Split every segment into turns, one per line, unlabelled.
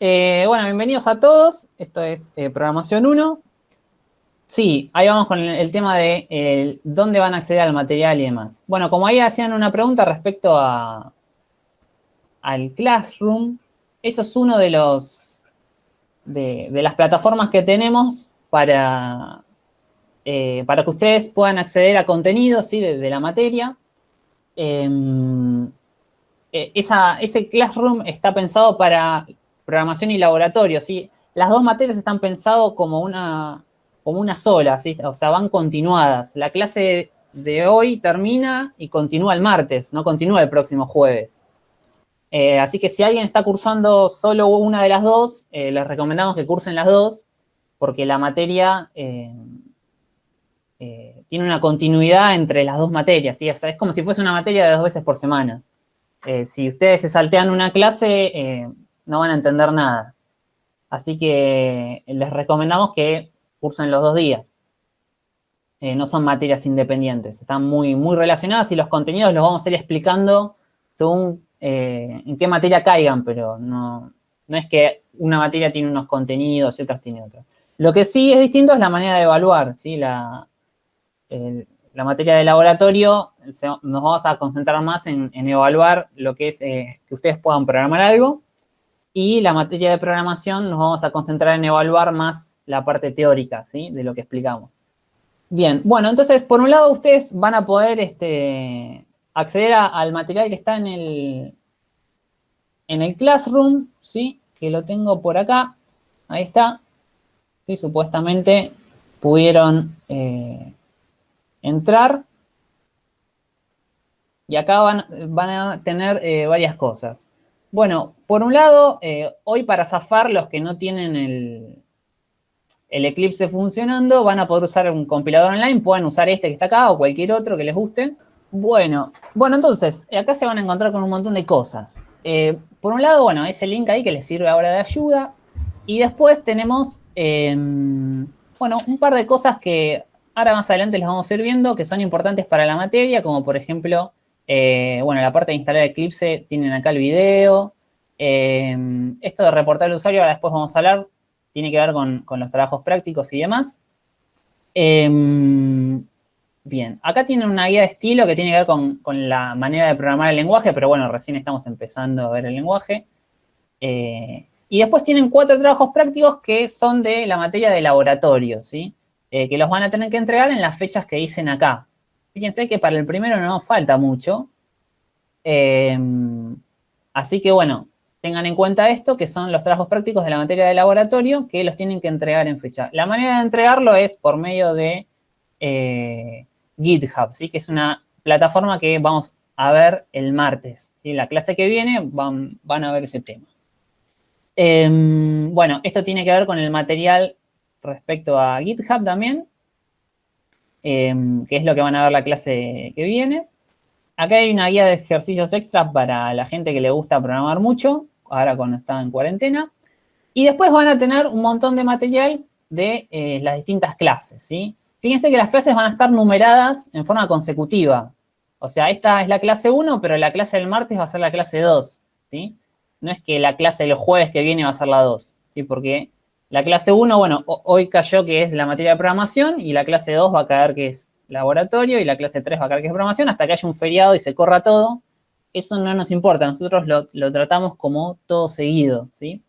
Eh, bueno, bienvenidos a todos. Esto es eh, Programación 1. Sí, ahí vamos con el, tema de dónde van a acceder al material y demás. Bueno, como ahí hacían una pregunta respecto a, al Classroom, eso es uno de los de, las plataformas que tenemos para, eh, para que ustedes puedan acceder a contenidos ¿sí? de, la materia. Em, ese Classroom está pensado para programación y laboratorio, ¿sí? Las dos materias están pensadas como una, como una sola, ¿sí? O sea, van continuadas. La clase de hoy termina y continúa el martes, no continúa el próximo jueves. Eh, así que si alguien está cursando solo una de las dos, eh, les recomendamos que cursen las dos, porque la materia eh, tiene una continuidad entre las dos materias, ¿sí? Es como si fuese una materia de dos veces por semana. si ustedes se saltean una clase, no van a entender nada. Así que les recomendamos que cursen los dos días. Eh, no son materias independientes, están muy, muy relacionadas y los contenidos los vamos a ir explicando según eh, en qué materia caigan, pero no, no es que una materia tiene unos contenidos y otras tiene otros. Lo que sí es distinto es la manera de evaluar, ¿sí? La, la materia de laboratorio nos vamos a concentrar más en, evaluar lo que es eh, que ustedes puedan programar algo y la materia de programación nos vamos a concentrar en evaluar más la parte teórica, ¿sí? De lo que explicamos. Bien, bueno, entonces, por un lado, ustedes van a poder este, acceder al material que está en el, en el Classroom, ¿sí? Que lo tengo por acá. Ahí está. Supuestamente pudieron eh, entrar. Y acá van, van a tener eh, varias cosas. Bueno, por un lado, eh, hoy para zafar los que no tienen el, Eclipse funcionando, van a poder usar un compilador online, pueden usar este que está acá o cualquier otro que les guste. Bueno, bueno, entonces, acá se van a encontrar con un montón de cosas. Eh, por un lado, bueno, ese link ahí que les sirve ahora de ayuda. Y después tenemos, em, bueno, un par de cosas que ahora más adelante les vamos a ir viendo que son importantes para la materia, como por ejemplo eh, bueno, la parte de instalar Eclipse tienen acá el video. Eh, esto de reportar al usuario, ahora después vamos a hablar, tiene que ver con, los trabajos prácticos y demás. Eh, bien, acá tienen una guía de estilo que tiene que ver con, la manera de programar el lenguaje, pero bueno, recién estamos empezando a ver el lenguaje. y después tienen cuatro trabajos prácticos que son de la materia de laboratorio, ¿sí? que los van a tener que entregar en las fechas que dicen acá. Fíjense que para el primero no falta mucho. Em, así que, bueno, tengan en cuenta esto, que son los trabajos prácticos de la materia de laboratorio, que los tienen que entregar en fecha. La manera de entregarlo es por medio de eh, GitHub, ¿sí? que es una plataforma que vamos a ver el martes. ¿sí? La clase que viene van, a ver ese tema. Em, bueno, esto tiene que ver con el material respecto a GitHub también. Em, que es lo que van a ver la clase que viene. Acá hay una guía de ejercicios extras para la gente que le gusta programar mucho, ahora cuando está en cuarentena. Y después van a tener un montón de material de eh, las distintas clases, ¿sí? Fíjense que las clases van a estar numeradas en forma consecutiva. O sea, esta es la clase 1, pero la clase del martes va a ser la clase 2, ¿sí? No es que la clase del jueves que viene va a ser la 2, ¿sí? Porque la clase 1, bueno, hoy cayó que es la materia de programación y la clase 2 va a caer que es laboratorio y la clase 3 va a caer que es programación hasta que haya un feriado y se corra todo. Eso no nos importa, nosotros lo, tratamos como todo seguido, ¿sí?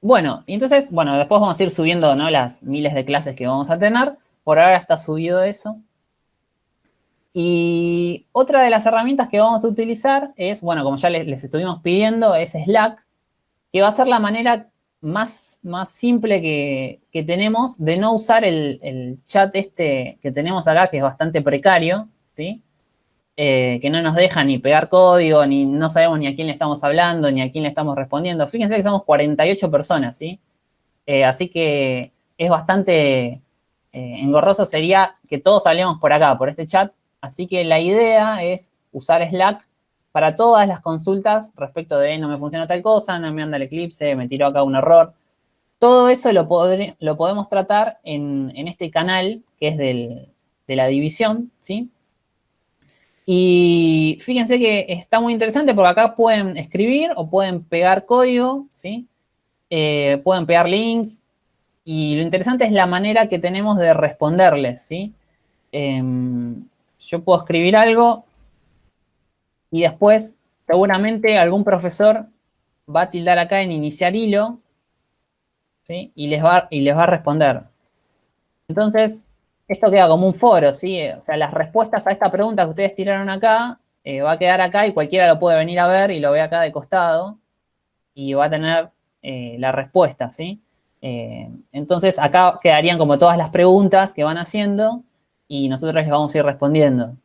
Bueno, y entonces, bueno, después vamos a ir subiendo, ¿no? Las miles de clases que vamos a tener. Por ahora está subido eso. Y otra de las herramientas que vamos a utilizar es, bueno, como ya les, les estuvimos pidiendo, es Slack, que va a ser la manera más, más simple que, tenemos de no usar el, chat este que tenemos acá, que es bastante precario, ¿sí? Eh, que no nos deja ni pegar código, ni no sabemos ni a quién le estamos hablando, ni a quién le estamos respondiendo. Fíjense que somos 48 personas, ¿sí? Eh, así que es bastante eh, engorroso sería que todos hablemos por acá, por este chat. Así que la idea es usar Slack para todas las consultas respecto de no me funciona tal cosa, no me anda el eclipse, me tiró acá un error. Todo eso lo, podemos tratar en, este canal que es de la división, ¿sí? Y fíjense que está muy interesante porque acá pueden escribir o pueden pegar código, ¿sí? Eh, pueden pegar links. Y lo interesante es la manera que tenemos de responderles, ¿sí? Em, yo puedo escribir algo y después seguramente algún profesor va a tildar acá en iniciar hilo, ¿sí? Y les va, y les va a responder. Entonces, esto queda como un foro, ¿sí? O sea, las respuestas a esta pregunta que ustedes tiraron acá, eh, va a quedar acá y cualquiera lo puede venir a ver y lo ve acá de costado y va a tener eh, la respuesta, ¿sí? Eh, entonces, acá quedarían como todas las preguntas que van haciendo y nosotros les vamos a ir respondiendo.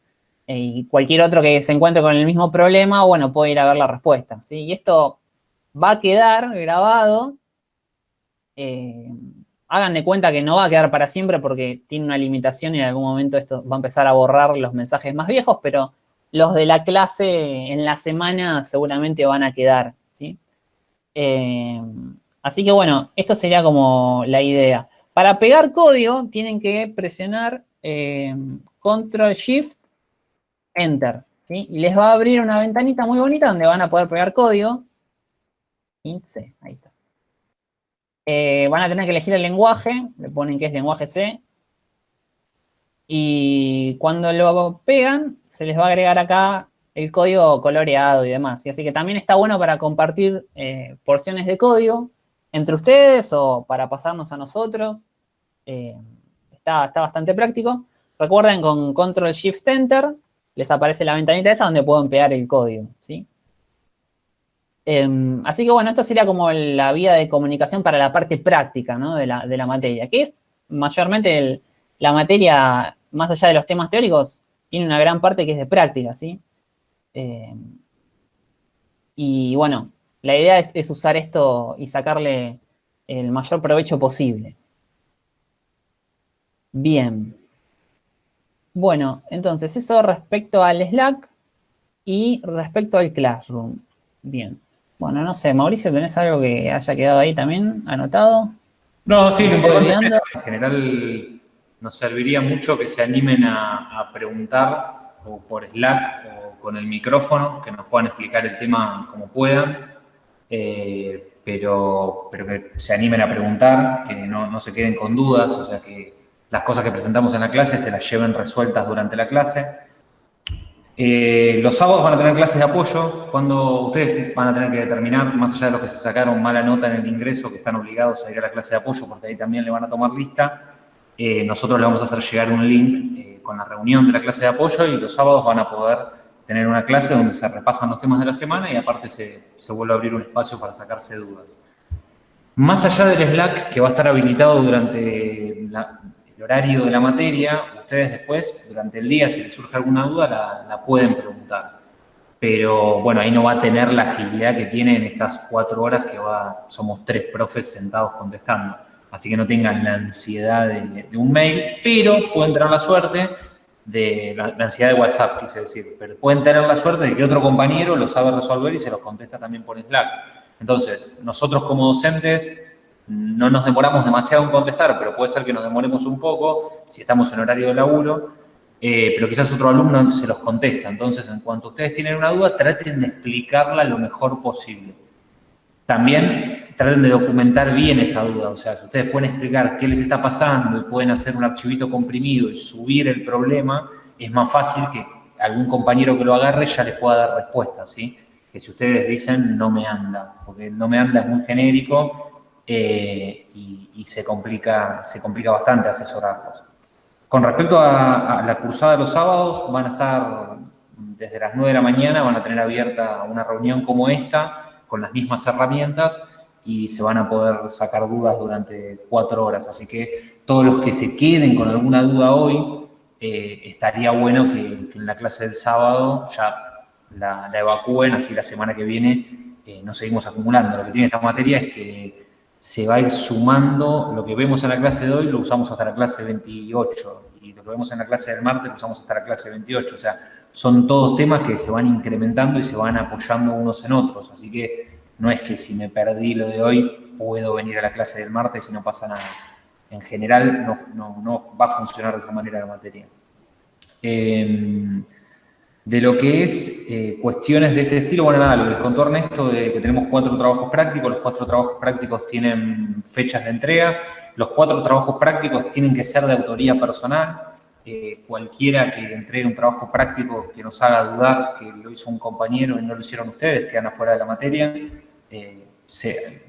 Y cualquier otro que se encuentre con el mismo problema, bueno, puede ir a ver la respuesta, ¿sí? Y esto va a quedar grabado hagan de cuenta que no va a quedar para siempre porque tiene una limitación y en algún momento esto va a empezar a borrar los mensajes más viejos, pero los de la clase en la semana seguramente van a quedar, ¿sí? Eh, así que bueno, esto sería como la idea. Para pegar código tienen que presionar eh, Control Shift Enter, ¿sí? Y les va a abrir una ventanita muy bonita donde van a poder pegar código. Int C, ahí está. Eh, van a tener que elegir el lenguaje, le ponen que es lenguaje C. Y cuando lo pegan, se les va a agregar acá el código coloreado y demás. Así que también está bueno para compartir eh, porciones de código entre ustedes o para pasarnos a nosotros. Eh, está, está bastante práctico. Recuerden, con Control Shift Enter les aparece la ventanita esa donde pueden pegar el código, ¿sí? Em, así que bueno, esto sería como la vía de comunicación para la parte práctica de, la, materia, que es mayormente la materia, más allá de los temas teóricos, tiene una gran parte que es de práctica, ¿sí? Em, y bueno, la idea es, usar esto y sacarle el mayor provecho posible. Bien. Bueno, entonces eso respecto al Slack y respecto al Classroom. Bien. Bueno, no sé, Mauricio, ¿tenés algo que haya quedado ahí también anotado?
No, sí, lo importante es en general nos serviría mucho que se animen a, preguntar o por Slack o con el micrófono, que nos puedan explicar el tema como puedan, eh, pero, pero que se animen a preguntar, que no, no se queden con dudas, o sea, que las cosas que presentamos en la clase se las lleven resueltas durante la clase. Eh, los sábados van a tener clases de apoyo, cuando ustedes van a tener que determinar, más allá de los que se sacaron mala nota en el ingreso, que están obligados a ir a la clase de apoyo, porque ahí también le van a tomar lista, eh, nosotros le vamos a hacer llegar un link eh, con la reunión de la clase de apoyo y los sábados van a poder tener una clase donde se repasan los temas de la semana y aparte se, se vuelve a abrir un espacio para sacarse dudas. Más allá del Slack, que va a estar habilitado durante la, horario de la materia, ustedes después, durante el día, si les surge alguna duda, la, pueden preguntar. Pero, bueno, ahí no va a tener la agilidad que tiene en estas cuatro horas que va, somos tres profes sentados contestando. Así que no tengan la ansiedad de, un mail, pero pueden tener la suerte de la, ansiedad de WhatsApp, quise decir, pero pueden tener la suerte de que otro compañero lo sabe resolver y se los contesta también por Slack. Entonces, nosotros como docentes no nos demoramos demasiado en contestar, pero puede ser que nos demoremos un poco si estamos en horario de laburo, eh, pero quizás otro alumno se los contesta. Entonces, en cuanto ustedes tienen una duda, traten de explicarla lo mejor posible. También traten de documentar bien esa duda, o sea, si ustedes pueden explicar qué les está pasando y pueden hacer un archivito comprimido y subir el problema, es más fácil que algún compañero que lo agarre ya les pueda dar respuesta, ¿sí? Que si ustedes dicen no me anda, porque no me anda es muy genérico eh, y, se, complica, se complica bastante asesorarlos. Con respecto a, la cursada de los sábados, van a estar desde las 9 de la mañana, van a tener abierta una reunión como esta, con las mismas herramientas, y se van a poder sacar dudas durante cuatro horas. Así que todos los que se queden con alguna duda hoy, eh, estaría bueno que, en la clase del sábado ya la, evacúen, así la semana que viene eh, no seguimos acumulando. Lo que tiene esta materia es que se va a ir sumando, lo que vemos en la clase de hoy lo usamos hasta la clase 28 y lo que vemos en la clase del martes lo usamos hasta la clase 28, o sea, son todos temas que se van incrementando y se van apoyando unos en otros, así que no es que si me perdí lo de hoy puedo venir a la clase del martes y no pasa nada. En general no, va a funcionar de esa manera la materia. Em, De lo que es eh, cuestiones de este estilo, bueno, nada, lo que les contó Ernesto de que tenemos cuatro trabajos prácticos, los cuatro trabajos prácticos tienen fechas de entrega, los cuatro trabajos prácticos tienen que ser de autoría personal, eh, cualquiera que entregue un trabajo práctico que nos haga dudar que lo hizo un compañero y no lo hicieron ustedes, quedan afuera de la materia. Eh,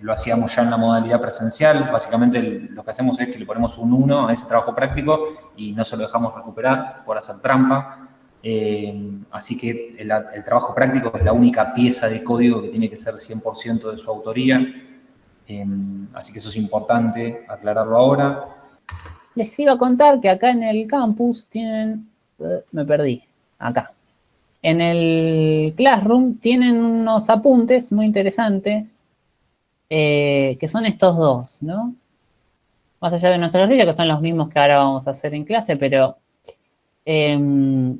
lo hacíamos ya en la modalidad presencial, básicamente lo que hacemos es que le ponemos un 1 a ese trabajo práctico y no se lo dejamos recuperar por hacer trampa. Eh, así que el, trabajo práctico es la única pieza de código que tiene que ser 100% de su autoría. así que eso es importante aclararlo ahora.
Les iba a contar que acá en el campus tienen, eh, me perdí, acá. En el Classroom tienen unos apuntes muy interesantes, eh, que son estos dos, ¿no? Más allá de unos ejercicios, que son los mismos que ahora vamos a hacer en clase, pero em,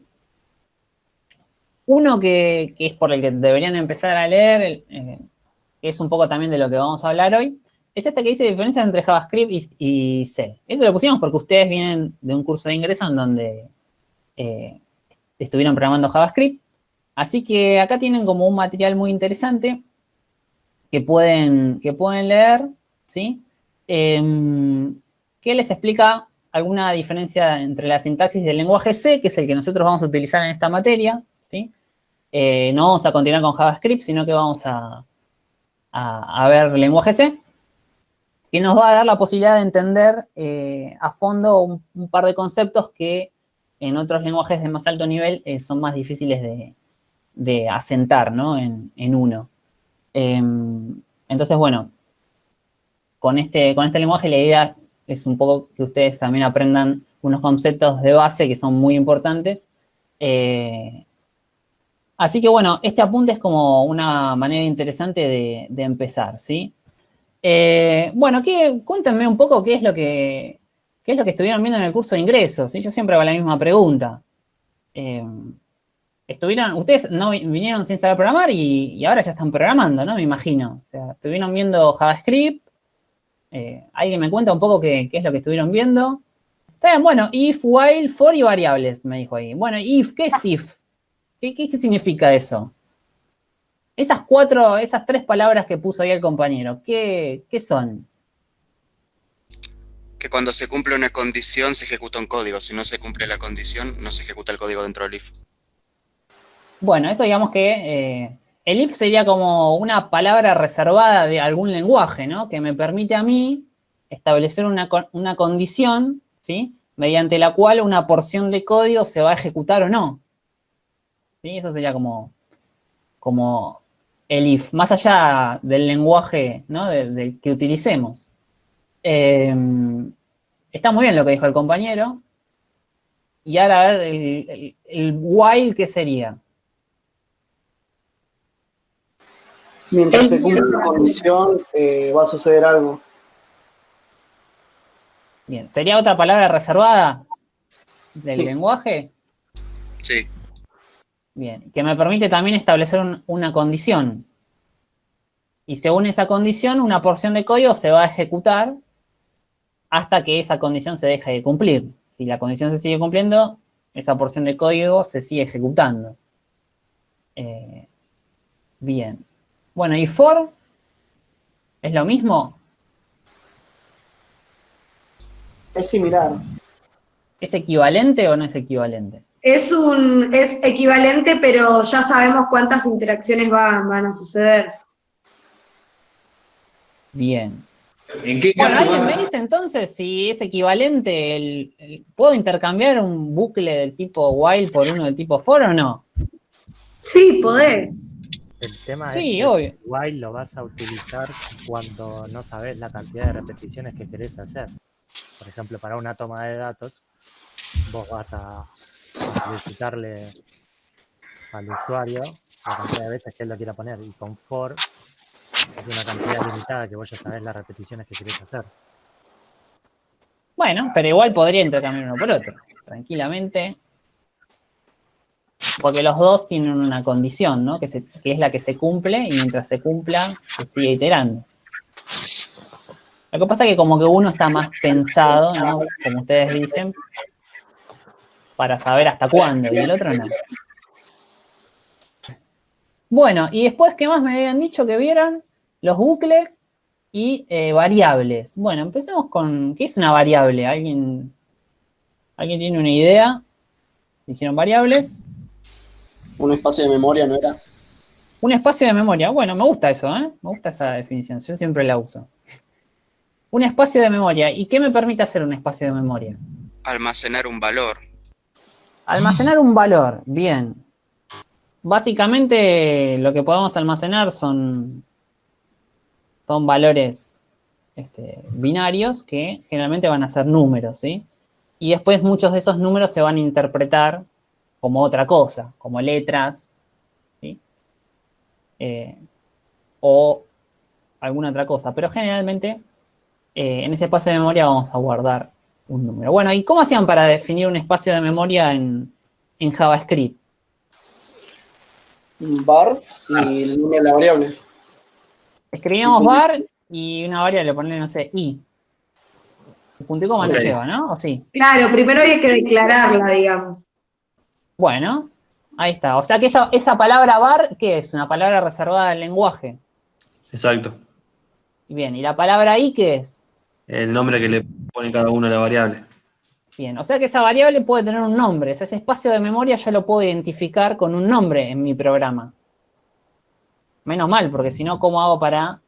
uno que, es por el que deberían empezar a leer, eh, que es un poco también de lo que vamos a hablar hoy, es esta que dice diferencia entre JavaScript y, C. Eso lo pusimos porque ustedes vienen de un curso de ingreso en donde eh, estuvieron programando JavaScript. Así que acá tienen como un material muy interesante que pueden, que pueden leer, ¿sí? Em, que les explica alguna diferencia entre la sintaxis del lenguaje C, que es el que nosotros vamos a utilizar en esta materia. Eh, no vamos a continuar con JavaScript, sino que vamos a, a ver lenguaje C que nos va a dar la posibilidad de entender eh, a fondo un, par de conceptos que en otros lenguajes de más alto nivel eh, son más difíciles de, asentar ¿no? en, uno. Em, entonces, bueno, con este, con este lenguaje la idea es un poco que ustedes también aprendan unos conceptos de base que son muy importantes. Así que, bueno, este apunte es como una manera interesante de, empezar, ¿sí? Eh, bueno, cuéntenme un poco qué es lo que es lo que estuvieron viendo en el curso de ingresos. Yo siempre hago la misma pregunta. Eh, estuvieron, ustedes no vinieron sin saber programar y, ahora ya están programando, ¿no? Me imagino. O sea, estuvieron viendo JavaScript. Eh, ¿Alguien me cuenta un poco qué, es lo que estuvieron viendo? Está bien, bueno, if, while, for y variables, me dijo ahí. Bueno, if, ¿qué es if? Qué significa eso? Esas cuatro, esas tres palabras que puso ahí el compañero, ¿qué, son?
Que cuando se cumple una condición se ejecuta un código. Si no se cumple la condición, no se ejecuta el código dentro del if.
Bueno, eso digamos que eh, el if sería como una palabra reservada de algún lenguaje, ¿no? Que me permite a mí establecer una, condición, ¿sí? Mediante la cual una porción de código se va a ejecutar o no. ¿Sí? Eso sería como, como el if, más allá del lenguaje del que utilicemos. Em, está muy bien lo que dijo el compañero. Y ahora a ver, el, el, while, ¿qué sería?
Mientras se cumple una condición, eh, va a suceder algo.
Bien, ¿sería otra palabra reservada del lenguaje?
Sí.
Bien, que me permite también establecer una condición. Y según esa condición, una porción de código se va a ejecutar hasta que esa condición se deje de cumplir. Si la condición se sigue cumpliendo, esa porción de código se sigue ejecutando. Eh, bien. Bueno, ¿y for? ¿Es lo mismo?
Es similar.
¿Es equivalente o no es equivalente?
Es, un, es equivalente, pero ya sabemos cuántas interacciones van, van a suceder.
Bien. ¿En qué caso bueno, ¿alguien me dice entonces si es equivalente, el, ¿puedo intercambiar un bucle del tipo while por uno del tipo for o no?
Sí, podés.
El tema es que while lo vas a utilizar cuando no sabes la cantidad de repeticiones que querés hacer. Por ejemplo, para una toma de datos, vos vas a solicitarle al usuario la cantidad de veces que él lo quiera poner. Y con for es una cantidad limitada que vos ya sabés las repeticiones que querés hacer.
Bueno, pero igual podría intercambiar uno por otro, tranquilamente. Porque los dos tienen una condición, ¿no? Que, es la que se cumple y mientras se cumpla se sigue iterando. Lo que pasa es que como que uno está más pensado. Como ustedes dicen, para saber hasta cuándo, y el otro no. Bueno, y después, ¿qué más me habían dicho que vieran? Los bucles y eh, variables. Bueno, empecemos con, ¿qué es una variable? ¿Alguien, ¿Alguien tiene una idea? Dijeron variables.
Un espacio de memoria, ¿no era?
Un espacio de memoria. Bueno, me gusta eso, ¿eh? Me gusta esa definición. Yo siempre la uso. Un espacio de memoria. ¿Y qué me permite hacer un espacio de memoria?
Almacenar un valor.
Almacenar un valor. Bien. Básicamente lo que podemos almacenar son, son valores este, binarios que generalmente van a ser números, ¿sí? Y después muchos de esos números se van a interpretar como otra cosa, como letras, eh, o alguna otra cosa. Pero generalmente eh, en ese espacio de memoria vamos a guardar un número. Bueno, ¿y cómo hacían para definir un espacio de memoria en, JavaScript?
Bar y el número de la variable.
Escribíamos bar y una variable, ponerle, no sé, i. El punto y coma no lleva, ¿no? ¿O sí?
Claro, primero hay que declararla, digamos.
Bueno, Ahí está. O sea que esa, esa palabra bar, ¿qué es? Una palabra reservada del lenguaje.
Exacto.
Bien, ¿y la palabra i qué es?
El nombre que le pone cada uno a la variable.
Bien, o sea que esa variable puede tener un nombre. ese espacio de memoria yo lo puedo identificar con un nombre en mi programa. Menos mal, porque si no, ¿cómo hago para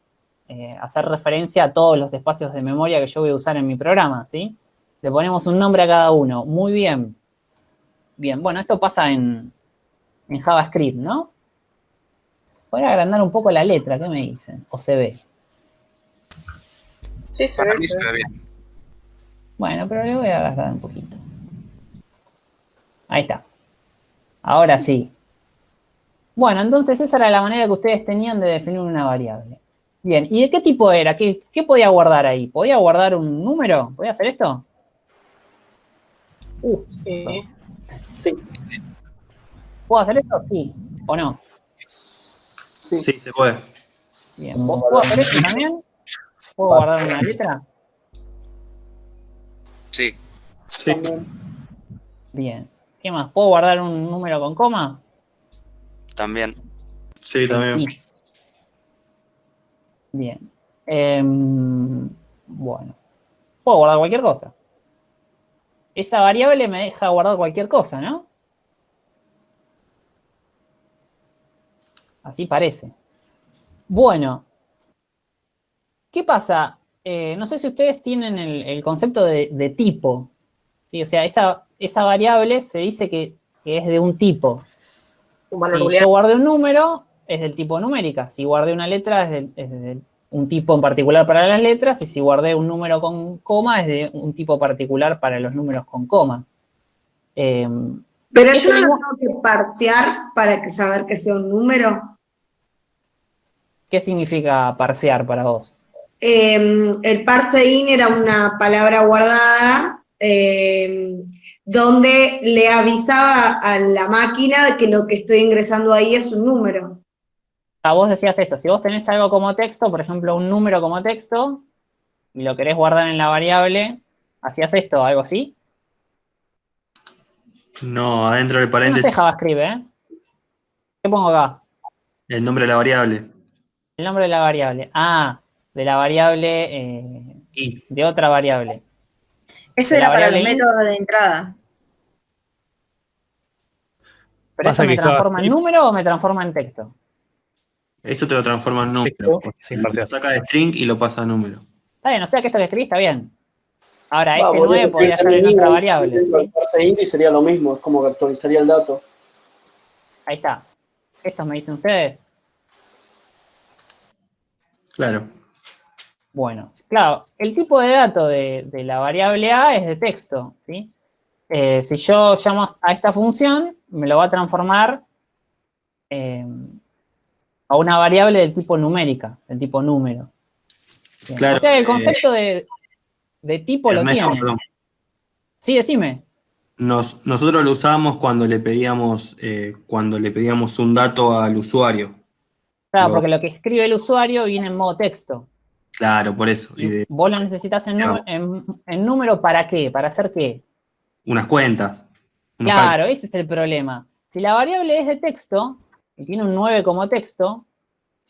eh, hacer referencia a todos los espacios de memoria que yo voy a usar en mi programa? ¿sí? Le ponemos un nombre a cada uno. Muy bien. Bien, bueno, esto pasa en, en JavaScript, ¿no? Voy a agrandar un poco la letra, ¿qué me dicen? ¿O se ve?
Sí, se ve, se ve bien.
Bueno, pero le voy a agrandar un poquito. Ahí está. Ahora sí. Bueno, entonces esa era la manera que ustedes tenían de definir una variable. Bien, ¿y de qué tipo era? ¿Qué, qué podía guardar ahí? ¿Podía guardar un número? ¿Podía hacer esto?
Uh, sí.
Sí.
¿Puedo hacer esto? Sí. ¿O no?
Sí, se puede.
Bien. ¿Vos puedo hacer esto también? ¿Puedo guardar una letra?
Sí.
Sí.
Bien. ¿Qué más? ¿Puedo guardar un número con coma?
También.
Sí, también.
Bien. Em, bueno. Puedo guardar cualquier cosa. Esa variable me deja guardar cualquier cosa, ¿no? Así parece. Bueno, ¿qué pasa? Eh, no sé si ustedes tienen el, concepto de, tipo. ¿sí? O sea, esa, esa variable se dice que, es de un tipo. si yo guardé un número, es del tipo numérica. Si guardé una letra, es de, un tipo en particular para las letras. Y si guardé un número con coma, es de un tipo particular para los números con coma.
Em, Pero yo no lo tengo que parsear para que saber que sea un número.
¿Qué significa parsear para vos?
Em, el parsein era una palabra guardada em, donde le avisaba a la máquina que lo que estoy ingresando ahí es un número.
A vos decías esto, si vos tenés algo como texto, por ejemplo, un número como texto, y lo querés guardar en la variable, ¿hacías esto, algo así?
No, adentro del paréntesis.
No sé JavaScript, ¿eh? ¿Qué pongo acá?
El nombre de la variable.
El nombre de la variable. Ah, de la variable, eh, de otra variable.
Eso era para el método de entrada.
¿Pero eso me transforma en número o me transforma en texto?
Eso te lo transforma en número. lo saca de string y lo pasa a número.
Está bien, o sea que esto que escribí está bien. Ahora, este 9 podría estar en otra variable.
¿sí? sería lo mismo, es como que actualizaría el dato.
Ahí está. ¿Estos me dicen ustedes?
Claro.
Bueno, claro, el tipo de dato de, la variable A es de texto, ¿sí? Eh, si yo llamo a esta función, me lo va a transformar em, a una variable del tipo numérica, del tipo número. o sea, el eh, concepto de, tipo lo tiene. Sí, decime.
nosotros lo usábamos cuando le pedíamos, eh, cuando le pedíamos un dato al usuario.
Claro, porque lo que escribe el usuario viene en modo texto.
Claro, por eso.
Vos lo necesitas en, número para qué, para hacer qué.
Unas cuentas.
Claro, ese es el problema. Si la variable es de texto, y tiene un 9 como texto,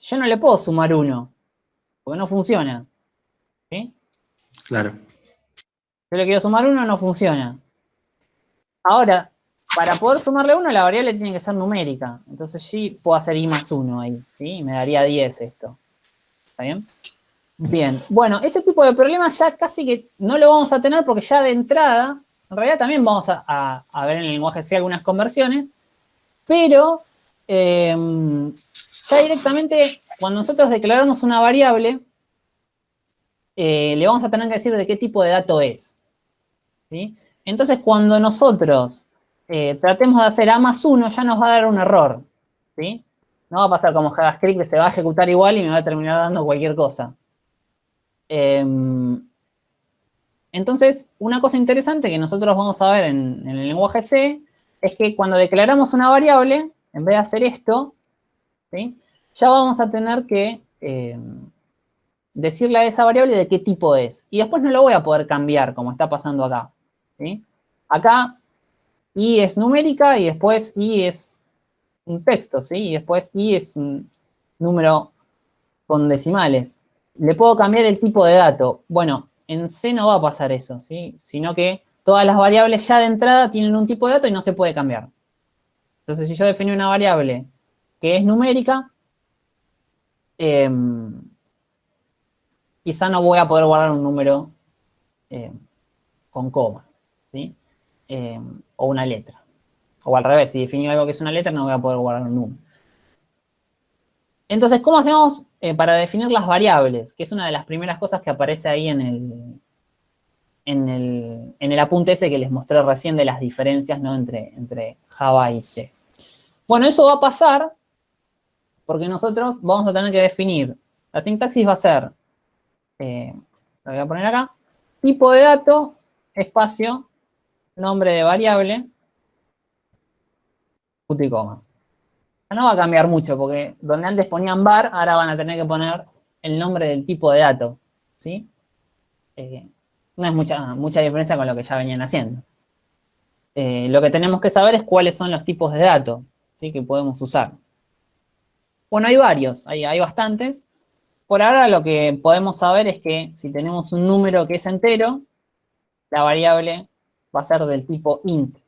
yo no le puedo sumar 1, porque no funciona. ¿Sí?
Claro.
Yo le quiero sumar 1, no funciona. Ahora, para poder sumarle 1, la variable tiene que ser numérica. Entonces sí puedo hacer i más 1 ahí, ¿sí? Me daría 10 esto. ¿Está bien? Bien. Bueno, ese tipo de problemas ya casi que no lo vamos a tener porque ya de entrada, en realidad también vamos a, ver en el lenguaje C algunas conversiones, pero em, ya directamente cuando nosotros declaramos una variable, eh, le vamos a tener que decir de qué tipo de dato es. ¿sí? Entonces, cuando nosotros eh, tratemos de hacer A más 1, ya nos va a dar un error, ¿sí? No va a pasar como JavaScript, que se va a ejecutar igual y me va a terminar dando cualquier cosa. Em, entonces, una cosa interesante que nosotros vamos a ver en, el lenguaje C es que cuando declaramos una variable, en vez de hacer esto, ya vamos a tener que em, decirle a esa variable de qué tipo es. Y después no lo voy a poder cambiar, como está pasando acá. Acá i es numérica y después i es un texto. Y después i es un número con decimales. Le puedo cambiar el tipo de dato. Bueno, en C no va a pasar eso, ¿sí? Sino que todas las variables ya de entrada tienen un tipo de dato y no se puede cambiar. Entonces, si yo defino una variable que es numérica, em, quizá no voy a poder guardar un número em, con coma, ¿sí? Em, o una letra. O al revés, si defino algo que es una letra, no voy a poder guardar un número. Entonces, ¿cómo hacemos eh, para definir las variables? Que es una de las primeras cosas que aparece ahí en el, en el, apunte ese que les mostré recién de las diferencias ¿no? entre, entre Java y C. Bueno, eso va a pasar porque nosotros vamos a tener que definir, la sintaxis va a ser, eh, lo voy a poner acá, tipo de dato, espacio, nombre de variable, punto y coma. No va a cambiar mucho, porque donde antes ponían bar, ahora van a tener que poner el nombre del tipo de dato, ¿sí? Eh, no es mucha, mucha diferencia con lo que ya venían haciendo. Eh, lo que tenemos que saber es cuáles son los tipos de datos que podemos usar. Bueno, hay varios, hay, hay bastantes. Por ahora lo que podemos saber es que si tenemos un número que es entero, la variable va a ser del tipo int.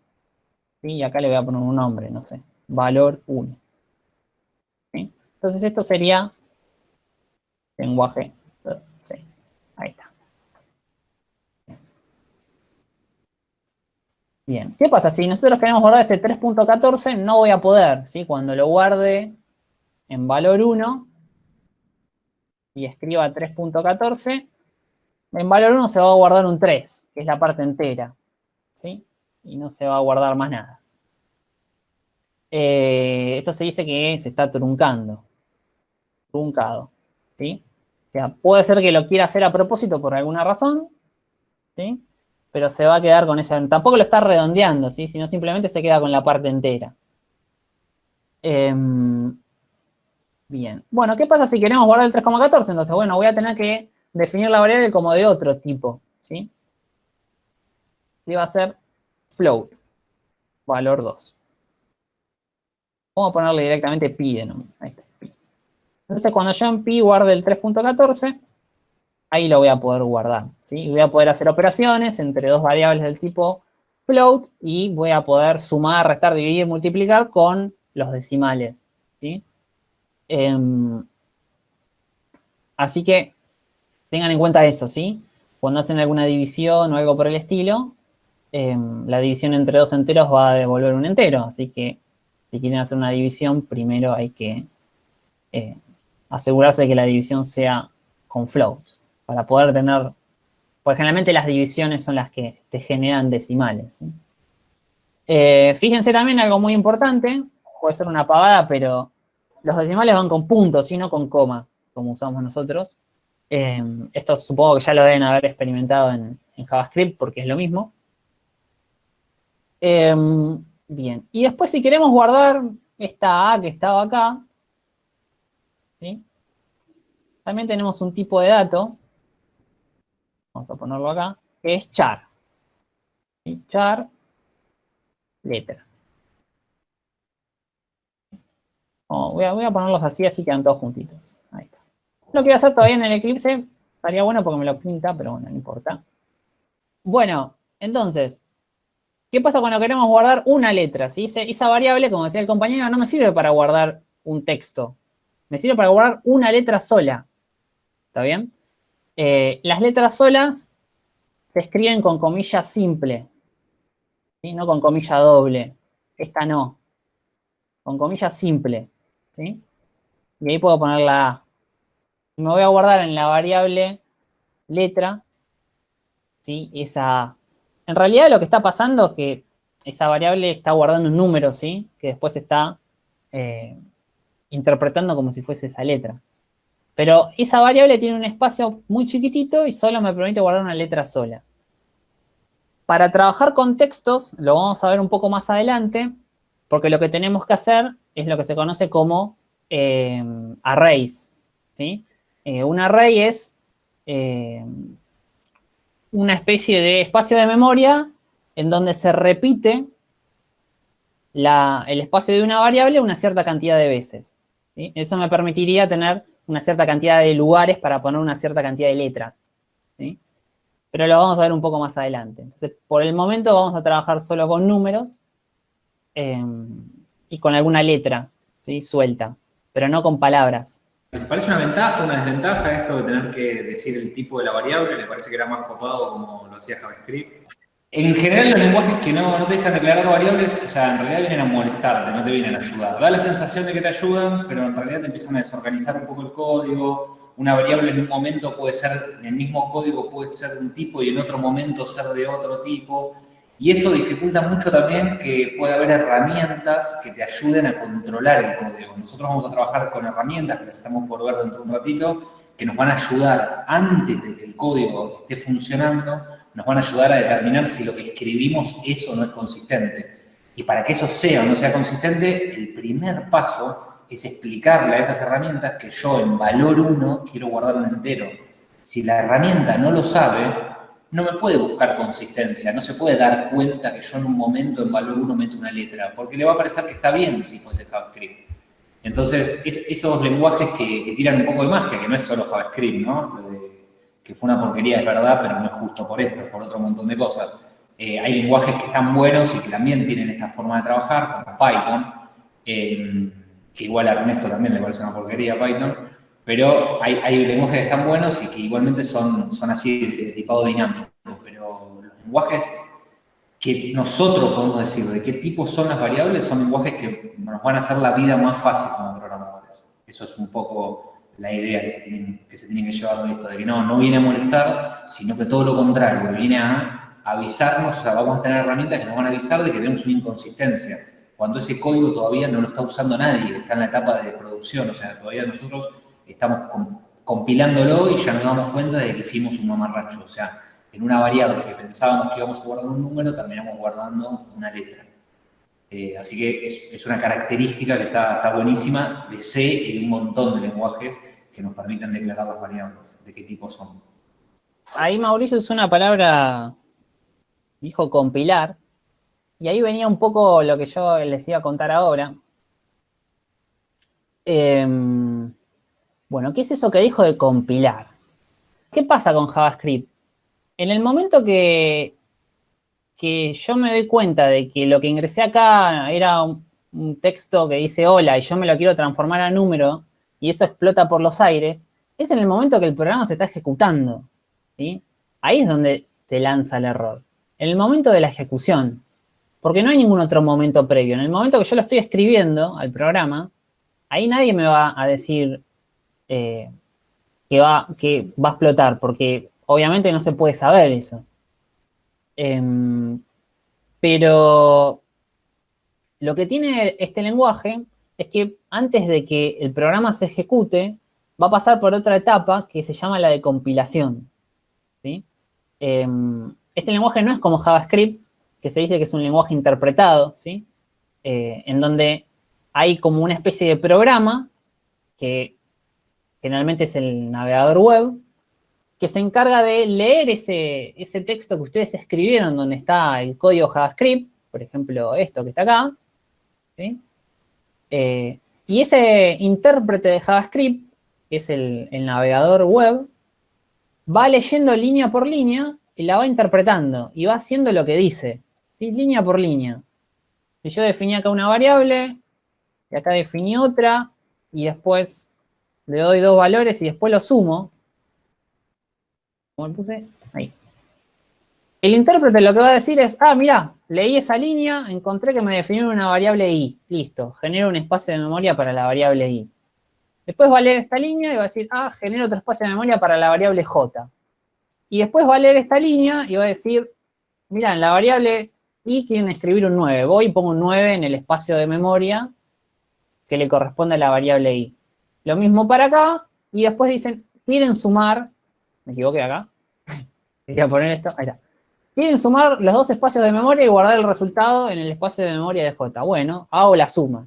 Y acá le voy a poner un nombre, no sé, valor 1. Entonces esto sería lenguaje C. Ahí está. Bien, ¿qué pasa? Si nosotros queremos guardar ese 3.14, no voy a poder, ¿sí? Cuando lo guarde en valor 1 y escriba 3.14, en valor 1 se va a guardar un 3, que es la parte entera. ¿sí? Y no se va a guardar más nada. Eh, esto se dice que se está truncando. Truncado, ¿sí? O sea, puede ser que lo quiera hacer a propósito por alguna razón, ¿sí? Pero se va a quedar con esa... Tampoco lo está redondeando, ¿sí? Sino simplemente se queda con la parte entera. Em, bien. Bueno, ¿qué pasa si queremos guardar el 3,14? Entonces, bueno, voy a tener que definir la variable como de otro tipo, ¿sí? y va a ser float, valor 2. Vamos a ponerle directamente pi de nombre. Ahí está. Entonces, cuando yo en pi guarde el 3.14, ahí lo voy a poder guardar. ¿sí? Voy a poder hacer operaciones entre dos variables del tipo float y voy a poder sumar, restar, dividir, multiplicar con los decimales. ¿sí? Em, así que tengan en cuenta eso, ¿sí? Cuando hacen alguna división o algo por el estilo, Em, la división entre dos enteros va a devolver un entero. Así que si quieren hacer una división, primero hay que eh, asegurarse de que la división sea con floats. Para poder tener... Porque generalmente las divisiones son las que te generan decimales. Eh, fíjense también algo muy importante. Puede ser una pavada, pero los decimales van con puntos y no con coma, como usamos nosotros. Em, esto supongo que ya lo deben haber experimentado en JavaScript porque es lo mismo. Em, bien, y después si queremos guardar esta A que estaba acá, también tenemos un tipo de dato, vamos a ponerlo acá, que es char. Char, letra. voy, a, voy, a, ponerlos así, así quedan todos juntitos. Ahí está. Lo quiero hacer todavía en el Eclipse. Estaría bueno porque me lo pinta, pero bueno, no importa. Bueno, entonces, ¿qué pasa cuando queremos guardar una letra? ¿sí? Esa variable, como decía el compañero, no me sirve para guardar un texto. Me sirve para guardar una letra sola. ¿Está bien? Eh, las letras solas se escriben con comilla simple, ¿sí? no con comilla doble. Esta no. Con comilla simple. ¿sí? Y ahí puedo poner la A. Me voy a guardar en la variable letra, ¿sí? Esa A. En realidad lo que está pasando es que esa variable está guardando un número, ¿sí? Que después está eh, interpretando como si fuese esa letra. Pero esa variable tiene un espacio muy chiquitito y solo me permite guardar una letra sola. Para trabajar con textos, lo vamos a ver un poco más adelante, porque lo que tenemos que hacer es lo que se conoce como eh, arrays. ¿sí? Eh, un array es eh, una especie de espacio de memoria en donde se repite el espacio de una variable una cierta cantidad de veces. Eso me permitiría tener una cierta cantidad de lugares para poner una cierta cantidad de letras. Pero lo vamos a ver un poco más adelante. Entonces, por el momento vamos a trabajar solo con números em, y con alguna letra suelta, pero no con palabras.
¿Les parece una ventaja, una desventaja esto de tener que decir el tipo de la variable? ¿Les parece que era más copado como lo hacía JavaScript? En general, los lenguajes que no, te dejan declarar variables, o sea, en realidad vienen a molestarte, no te vienen a ayudar. Da la sensación de que te ayudan, pero en realidad te empiezan a desorganizar un poco el código. Una variable en un momento puede ser, en el mismo código puede ser de un tipo y en otro momento ser de otro tipo. Y eso dificulta mucho también que pueda haber herramientas que te ayuden a controlar el código. Nosotros vamos a trabajar con herramientas que las estamos por ver dentro de un ratito, que nos van a ayudar antes de que el código esté funcionando nos van a ayudar a determinar si lo que escribimos es o no es consistente. Y para que eso sea o no sea consistente, el primer paso es explicarle a esas herramientas que yo en valor 1 quiero guardar un entero. Si la herramienta no lo sabe, no me puede buscar consistencia, no se puede dar cuenta que yo en un momento en valor 1 meto una letra, porque le va a parecer que está bien si fuese JavaScript. Entonces, esos lenguajes que, tiran un poco de magia, que no es solo JavaScript, ¿no? Que fue una porquería, es verdad, pero no es justo por esto, es por otro montón de cosas. Eh, hay lenguajes que están buenos y que también tienen esta forma de trabajar, como Python, eh, que igual a Ernesto también le parece una porquería Python, pero hay, hay, lenguajes que están buenos y que igualmente son, son así de tipado dinámico, pero los lenguajes que nosotros podemos decir de qué tipo son las variables son lenguajes que nos van a hacer la vida más fácil como programadores. Eso es un poco la idea que se tienen que, se que llevar de esto, de que no, no viene a molestar, sino que todo lo contrario, viene a avisarnos, o sea, vamos a tener herramientas que nos van a avisar de que tenemos una inconsistencia, cuando ese código todavía no lo está usando nadie, está en la etapa de producción, o sea, todavía nosotros estamos compilándolo y ya nos damos cuenta de que hicimos un mamarracho, o sea, en una variable que pensábamos que íbamos a guardar un número, terminamos guardando una letra. Eh, así que es, una característica que está, está, buenísima de C y de un montón de lenguajes que nos permiten declarar las variables, de qué tipo son.
Ahí Mauricio usó una palabra, dijo compilar, y ahí venía un poco lo que yo les iba a contar ahora. Em, bueno, ¿qué es eso que dijo de compilar? ¿Qué pasa con JavaScript? En el momento que, que yo me doy cuenta de que lo que ingresé acá era un, un texto que dice hola y yo me lo quiero transformar a número, y eso explota por los aires, es en el momento que el programa se está ejecutando. Ahí es donde se lanza el error. En el momento de la ejecución. Porque no hay ningún otro momento previo. En el momento que yo lo estoy escribiendo al programa, ahí nadie me va a decir eh, que, va, que va a explotar, porque obviamente no se puede saber eso. Em, pero lo que tiene este lenguaje es que antes de que el programa se ejecute, va a pasar por otra etapa que se llama la de compilación. Em, este lenguaje no es como JavaScript, que se dice que es un lenguaje interpretado. Eh, en donde hay como una especie de programa, que generalmente es el navegador web, que se encarga de leer ese, texto que ustedes escribieron donde está el código JavaScript, por ejemplo, esto que está acá. Eh, Y ese intérprete de JavaScript, que es el, navegador web, va leyendo línea por línea y la va interpretando y va haciendo lo que dice, línea por línea. Si yo definí acá una variable, y acá definí otra, y después le doy dos valores y después lo sumo, como puse, ahí. El intérprete lo que va a decir es, ah, mira, leí esa línea, encontré que me definió una variable i. Listo, genero un espacio de memoria para la variable i. Después va a leer esta línea y va a decir, ah, genero otro espacio de memoria para la variable j. Y después va a leer esta línea y va a decir, mira, en la variable i quieren escribir un 9. Voy y pongo un 9 en el espacio de memoria que le corresponde a la variable i. Lo mismo para acá, y después dicen, quieren sumar, me equivoqué acá, quería poner esto, ahí está. Quieren sumar los dos espacios de memoria y guardar el resultado en el espacio de memoria de J. Bueno, hago la suma.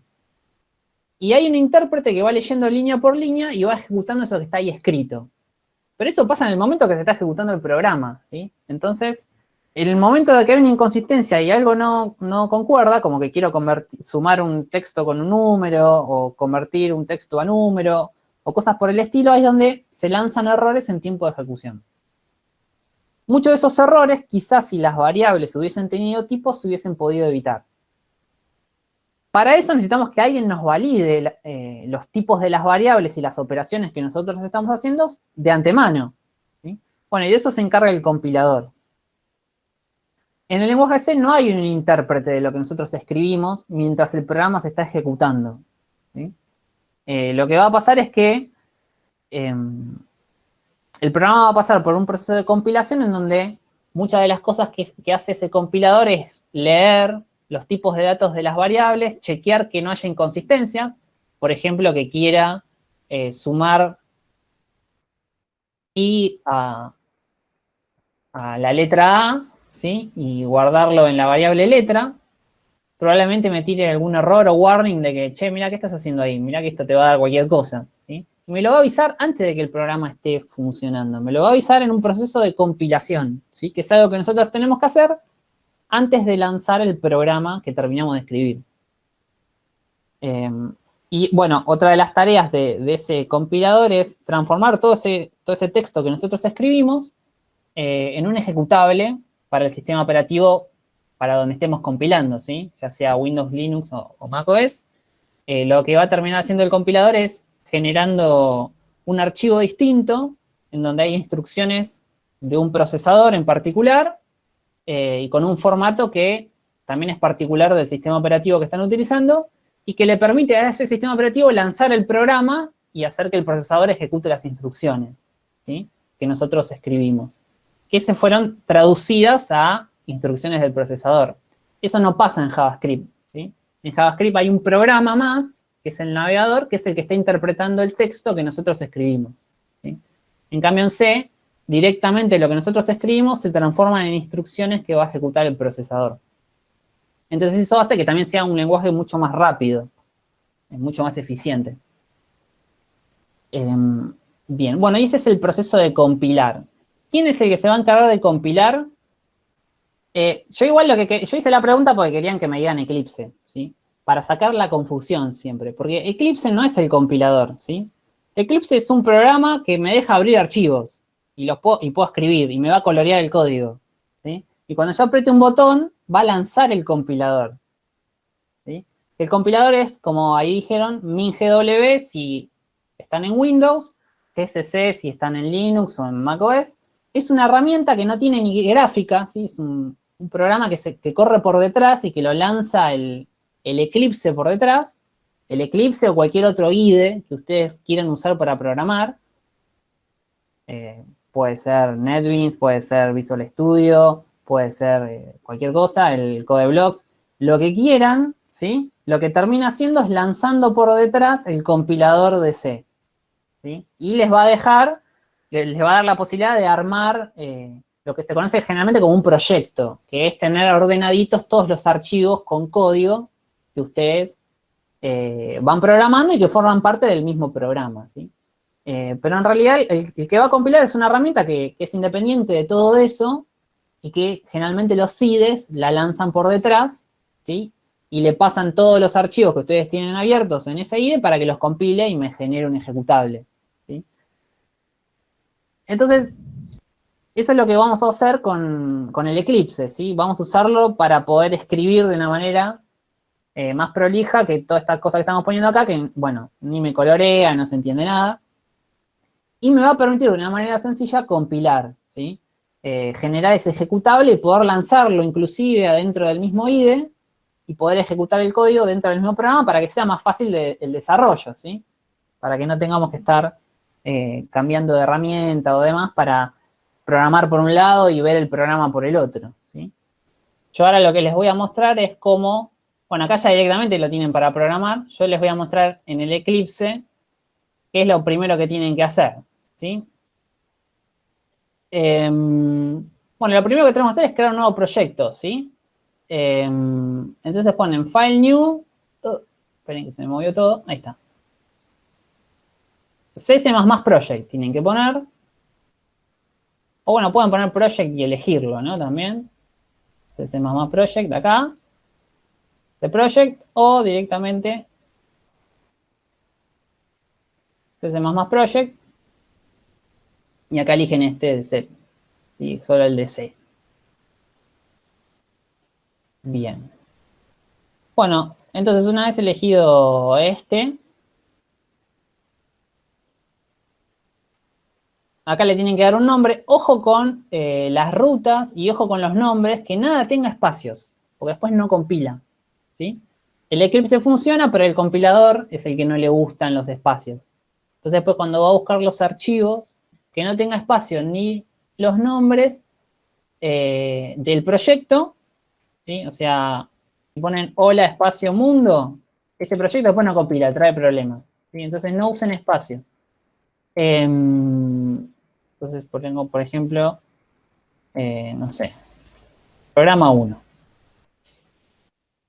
Y hay un intérprete que va leyendo línea por línea y va ejecutando eso que está ahí escrito. Pero eso pasa en el momento que se está ejecutando el programa, ¿sí? Entonces, en el momento de que hay una inconsistencia y algo no, concuerda, como que quiero sumar un texto con un número, o convertir un texto a número, o cosas por el estilo, ahí es donde se lanzan errores en tiempo de ejecución. Muchos de esos errores, quizás si las variables hubiesen tenido tipos, se hubiesen podido evitar. Para eso necesitamos que alguien nos valide eh, los tipos de las variables y las operaciones que nosotros estamos haciendo de antemano. Bueno, y de eso se encarga el compilador. En el lenguaje C no hay un intérprete de lo que nosotros escribimos mientras el programa se está ejecutando. Eh, lo que va a pasar es que em, el programa va a pasar por un proceso de compilación en donde muchas de las cosas que, hace ese compilador es leer los tipos de datos de las variables, chequear que no haya inconsistencias, por ejemplo, que quiera eh, sumar y a, la letra A, ¿sí? Y guardarlo en la variable letra, probablemente me tire algún error o warning de que, che, mira, ¿qué estás haciendo ahí? Mira que esto te va a dar cualquier cosa, ¿sí? Me lo va a avisar antes de que el programa esté funcionando. Me lo va a avisar en un proceso de compilación, ¿sí? que es algo que nosotros tenemos que hacer antes de lanzar el programa que terminamos de escribir. Em, y bueno, otra de las tareas de, ese compilador es transformar todo ese, todo ese texto que nosotros escribimos eh, en un ejecutable para el sistema operativo para donde estemos compilando, ¿sí? ya sea Windows, Linux o, macOS. Eh, lo que va a terminar haciendo el compilador es generando un archivo distinto en donde hay instrucciones de un procesador en particular eh, y con un formato que también es particular del sistema operativo que están utilizando y que le permite a ese sistema operativo lanzar el programa y hacer que el procesador ejecute las instrucciones que nosotros escribimos, que se fueron traducidas a instrucciones del procesador. Eso no pasa en JavaScript. En JavaScript hay un programa más que es el navegador, que es el que está interpretando el texto que nosotros escribimos. En cambio, en C, directamente lo que nosotros escribimos se transforma en instrucciones que va a ejecutar el procesador. Entonces, eso hace que también sea un lenguaje mucho más rápido, mucho más eficiente. Em, bien, bueno, y ese es el proceso de compilar. ¿Quién es el que se va a encargar de compilar? Eh, yo igual lo que, yo hice la pregunta porque querían que me digan Eclipse, ¿sí? Para sacar la confusión siempre, porque Eclipse no es el compilador, ¿sí? Eclipse es un programa que me deja abrir archivos y, los puedo, y puedo escribir y me va a colorear el código, ¿sí? Y cuando yo apriete un botón, va a lanzar el compilador, ¿sí? El compilador es, como ahí dijeron, MinGW si están en Windows, GCC si están en Linux o en macOS. Es una herramienta que no tiene ni gráfica, ¿sí? Es un, programa que, se, que corre por detrás y que lo lanza el, el Eclipse por detrás, el Eclipse o cualquier otro IDE que ustedes quieran usar para programar. Eh, puede ser NetBeans, puede ser Visual Studio, puede ser eh, cualquier cosa, el CodeBlocks, lo que quieran, ¿sí? Lo que termina haciendo es lanzando por detrás el compilador de C, ¿sí? Y les va a dejar, les va a dar la posibilidad de armar eh, lo que se conoce generalmente como un proyecto, que es tener ordenaditos todos los archivos con código que ustedes eh, van programando y que forman parte del mismo programa, ¿sí? Eh, pero en realidad el, que va a compilar es una herramienta que, es independiente de todo eso y que generalmente los CIDES la lanzan por detrás, ¿sí? y le pasan todos los archivos que ustedes tienen abiertos en esa IDE para que los compile y me genere un ejecutable. Entonces, eso es lo que vamos a hacer con, el Eclipse, ¿sí? Vamos a usarlo para poder escribir de una manera eh, más prolija que toda esta cosa que estamos poniendo acá, que, bueno, ni me colorea, no se entiende nada. Y me va a permitir de una manera sencilla compilar, ¿sí? Eh, generar ese ejecutable y poder lanzarlo inclusive adentro del mismo IDE y poder ejecutar el código dentro del mismo programa para que sea más fácil el desarrollo, ¿sí? Para que no tengamos que estar eh, cambiando de herramienta o demás para programar por un lado y ver el programa por el otro, ¿sí? Yo ahora lo que les voy a mostrar es cómo, bueno, acá ya directamente lo tienen para programar, yo les voy a mostrar en el Eclipse qué es lo primero que tienen que hacer, ¿sí? Em, bueno, lo primero que tenemos que hacer es crear un nuevo proyecto, ¿sí? Em, entonces ponen File New, uh, esperen que se me movió todo, ahí está. CS++ Project tienen que poner. O bueno, pueden poner Project y elegirlo, ¿no? También. CS++ Project acá. De Project o directamente CS++ Project. Y acá eligen este de C. ¿sí? Solo el de C. Bien. Bueno, entonces una vez elegido este, acá le tienen que dar un nombre. Ojo con eh, las rutas y ojo con los nombres, que nada tenga espacios, porque después no compila. El Eclipse funciona, pero el compilador es el que no le gustan los espacios. Entonces después cuando va a buscar los archivos, que no tenga espacio ni los nombres eh, del proyecto, o sea, si ponen hola espacio mundo, ese proyecto después no compila, trae problemas. Entonces no usen espacios. Em, entonces pongo, por ejemplo, eh, no sé, programa 1.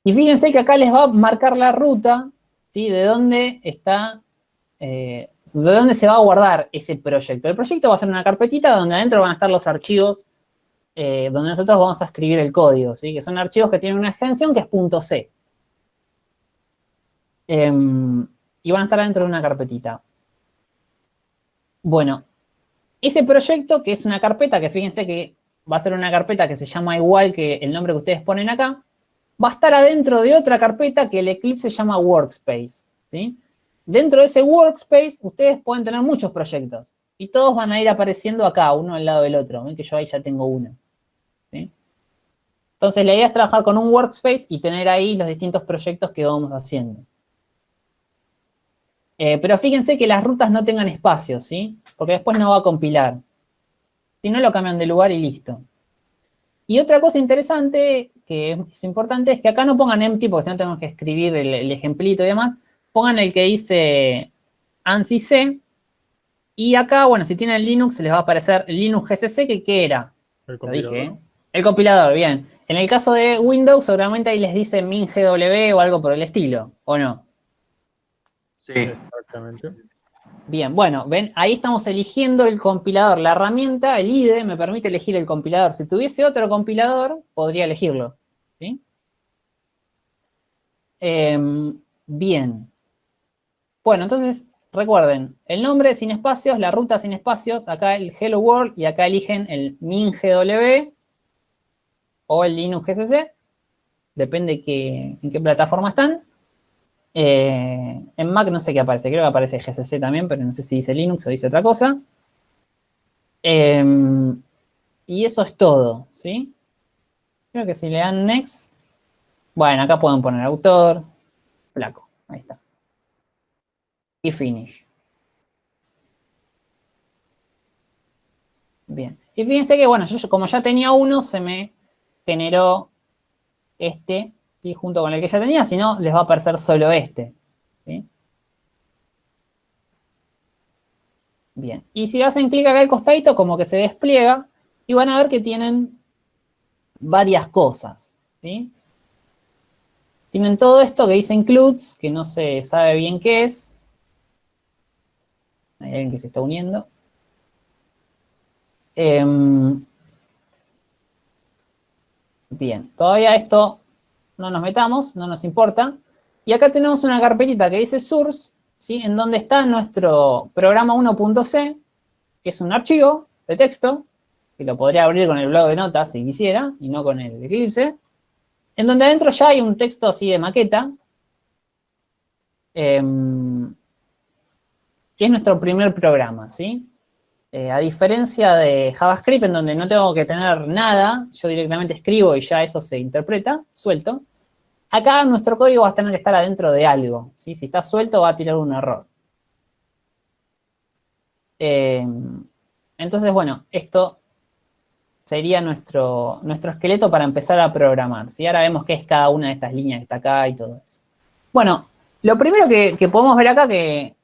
Y fíjense que acá les va a marcar la ruta, ¿sí? De dónde está, eh, de dónde se va a guardar ese proyecto. El proyecto va a ser una carpetita donde adentro van a estar los archivos eh, donde nosotros vamos a escribir el código, ¿sí? Que son archivos que tienen una extensión que es .c. Em, y van a estar dentro de una carpetita. Bueno, ese proyecto, que es una carpeta, que fíjense que va a ser una carpeta que se llama igual que el nombre que ustedes ponen acá, va a estar adentro de otra carpeta que el Eclipse se llama Workspace, ¿sí? Dentro de ese Workspace, ustedes pueden tener muchos proyectos. Y todos van a ir apareciendo acá, uno al lado del otro. Ven que yo ahí ya tengo uno. Entonces, la idea es trabajar con un Workspace y tener ahí los distintos proyectos que vamos haciendo. Eh, pero fíjense que las rutas no tengan espacio, ¿sí? Porque después no va a compilar. Si no, lo cambian de lugar y listo. Y otra cosa interesante, que es importante, es que acá no pongan empty, porque si no tenemos que escribir el, ejemplito y demás. Pongan el que dice ANSI C. Y acá, bueno, si tienen Linux, les va a aparecer Linux GCC, que ¿qué era? El compilador. Lo dije, ¿eh? El compilador, bien. En el caso de Windows, seguramente ahí les dice MinGW o algo por el estilo, ¿o no?
Sí. Exactamente.
Bien, bueno, ven, ahí estamos eligiendo el compilador. La herramienta, el IDE, me permite elegir el compilador. Si tuviese otro compilador, podría elegirlo. ¿Sí? Em, bien. Bueno, entonces, recuerden, el nombre sin espacios, la ruta sin espacios, acá el Hello World y acá eligen el MinGW o el Linux GCC. Depende en qué plataforma están. Eh, en Mac no sé qué aparece, creo que aparece GCC también, pero no sé si dice Linux o dice otra cosa. Em, y eso es todo, ¿sí? Creo que si le dan Next, bueno, acá pueden poner autor, flaco, ahí está. Y Finish. Bien. Y fíjense que, bueno, yo como ya tenía uno, se me generó este junto con el que ya tenía, si no, les va a aparecer solo este. Bien, y si hacen clic acá al costadito, como que se despliega, y van a ver que tienen varias cosas. Tienen todo esto que dice includes, que no se sabe bien qué es. Hay alguien que se está uniendo. Em, bien, todavía esto no nos metamos, no nos importa. Y acá tenemos una carpetita que dice source, ¿sí? En donde está nuestro programa 1.c, que es un archivo de texto, que lo podría abrir con el blog de notas si quisiera, y no con el Eclipse, en donde adentro ya hay un texto así de maqueta, em, que es nuestro primer programa, ¿sí? Eh, a diferencia de JavaScript, en donde no tengo que tener nada, yo directamente escribo y ya eso se interpreta, suelto, acá nuestro código va a tener que estar adentro de algo, ¿sí? Si está suelto va a tirar un error. Em, entonces, bueno, esto sería nuestro, nuestro esqueleto para empezar a programar. ¿sí? Ahora vemos qué es cada una de estas líneas que está acá y todo eso. Bueno, lo primero que, podemos ver acá que,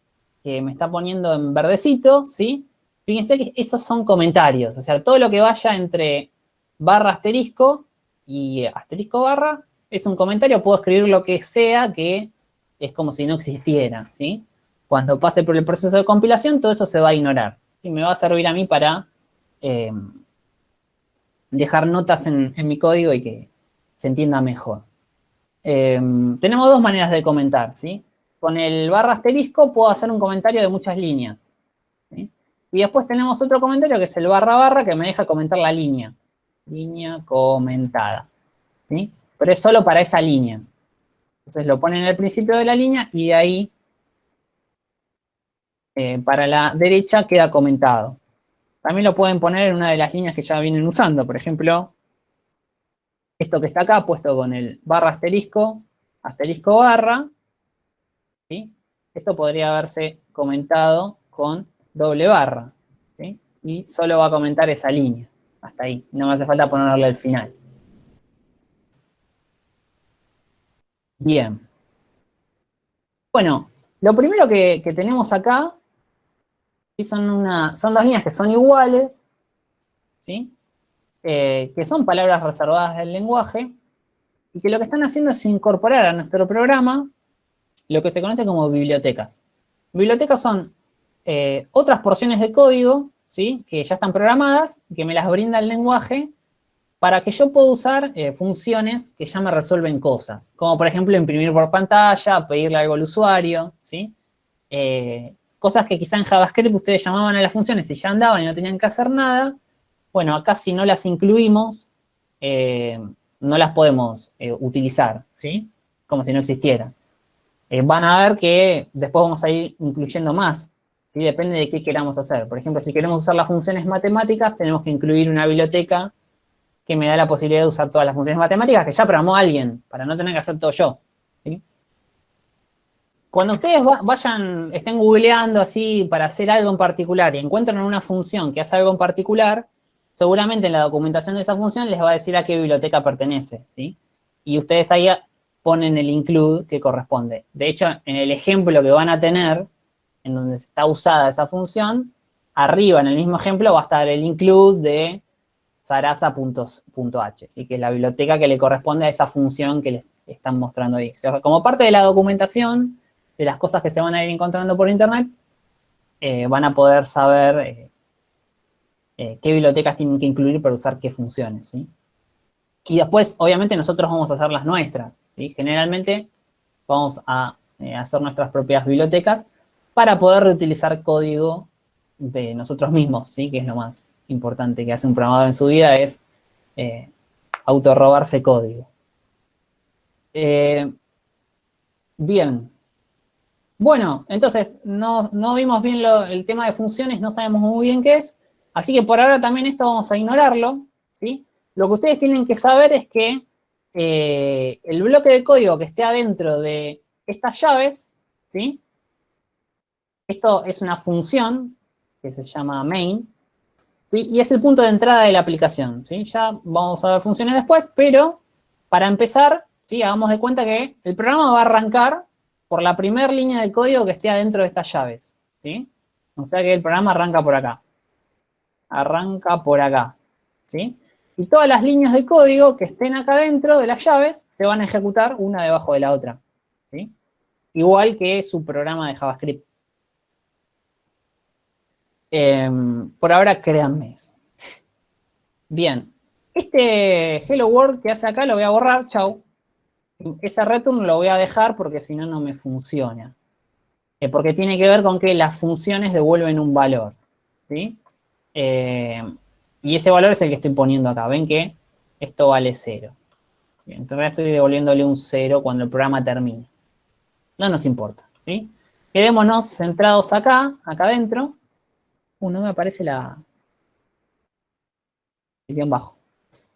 me está poniendo en verdecito, ¿sí? Fíjense que esos son comentarios. O sea, todo lo que vaya entre barra asterisco y asterisco barra es un comentario. Puedo escribir lo que sea que es como si no existiera, ¿sí? Cuando pase por el proceso de compilación, todo eso se va a ignorar. Y me va a servir a mí para... Eh, dejar notas en, mi código y que se entienda mejor. Em, tenemos dos maneras de comentar, ¿sí? Con el barra asterisco puedo hacer un comentario de muchas líneas. Y después tenemos otro comentario que es el barra barra que me deja comentar la línea. Línea comentada. ¿sí? Pero es solo para esa línea. Entonces lo pone en el principio de la línea y de ahí eh, para la derecha queda comentado. También lo pueden poner en una de las líneas que ya vienen usando. Por ejemplo, esto que está acá puesto con el barra asterisco, asterisco barra. Esto podría haberse comentado con doble barra. Y solo va a comentar esa línea. Hasta ahí. No me hace falta ponerle al final. Bien. Bueno, lo primero que tenemos acá son, una, son dos líneas que son iguales, ¿sí? Eh, que son palabras reservadas del lenguaje, y que lo que están haciendo es incorporar a nuestro programa lo que se conoce como bibliotecas. Bibliotecas son eh, otras porciones de código, ¿sí? Que ya están programadas y que me las brinda el lenguaje para que yo pueda usar eh, funciones que ya me resuelven cosas. Como, por ejemplo, imprimir por pantalla, pedirle algo al usuario, ¿sí? Cosas que quizá en JavaScript ustedes llamaban a las funciones y ya andaban y no tenían que hacer nada. Bueno, acá si no las incluimos, eh, no las podemos eh, utilizar, ¿sí? Como si no existieran. Eh, van a ver que después vamos a ir incluyendo más, ¿sí? Depende de qué queramos hacer. Por ejemplo, si queremos usar las funciones matemáticas, tenemos que incluir una biblioteca que me da la posibilidad de usar todas las funciones matemáticas que ya programó alguien, para no tener que hacer todo yo. Cuando ustedes vayan, estén googleando así para hacer algo en particular y encuentran una función que hace algo en particular, seguramente en la documentación de esa función les va a decir a qué biblioteca pertenece, ¿sí? Y ustedes ahí ponen el include que corresponde. De hecho, en el ejemplo que van a tener, en donde está usada esa función, arriba en el mismo ejemplo va a estar el include de sarasa.h, ¿sí? que es la biblioteca que le corresponde a esa función que les están mostrando ahí. como parte de la documentación, de las cosas que se van a ir encontrando por internet, eh, van a poder saber eh, eh, qué bibliotecas tienen que incluir para usar qué funciones, ¿sí? Y después, obviamente, nosotros vamos a hacer las nuestras, ¿sí? Generalmente vamos a hacer nuestras propias bibliotecas para poder reutilizar código de nosotros mismos, ¿sí? Que es lo más importante que hace un programador en su vida, es autorrobarse código. bien, bueno, entonces, no, vimos bien el tema de funciones, no sabemos muy bien qué es, así que por ahora también esto vamos a ignorarlo, ¿sí? Lo que ustedes tienen que saber es que eh, el bloque de código que esté adentro de estas llaves, ¿sí? Esto es una función que se llama main, y es el punto de entrada de la aplicación, ¿sí? Ya vamos a ver funciones después, pero para empezar, ¿sí? Hagamos de cuenta que el programa va a arrancar por la primera línea de código que esté adentro de estas llaves, ¿sí? O sea que el programa arranca por acá. Arranca por acá, ¿sí? Y todas las líneas de código que estén acá dentro de las llaves se van a ejecutar una debajo de la otra, ¿sí? Igual que su programa de JavaScript. Em, por ahora, créanme eso. Bien. Este Hello World que hace acá lo voy a borrar, chau. Ese return lo voy a dejar porque si no, no me funciona. Eh, porque tiene que ver con que las funciones devuelven un valor, ¿sí? Eh, y ese valor es el que estoy poniendo acá. Ven que esto vale 0. Bien, entonces estoy devolviéndole un 0 cuando el programa termine. No nos importa, ¿sí? Quedémonos centrados acá, acá adentro. Uh, no me aparece la... El guion bajo.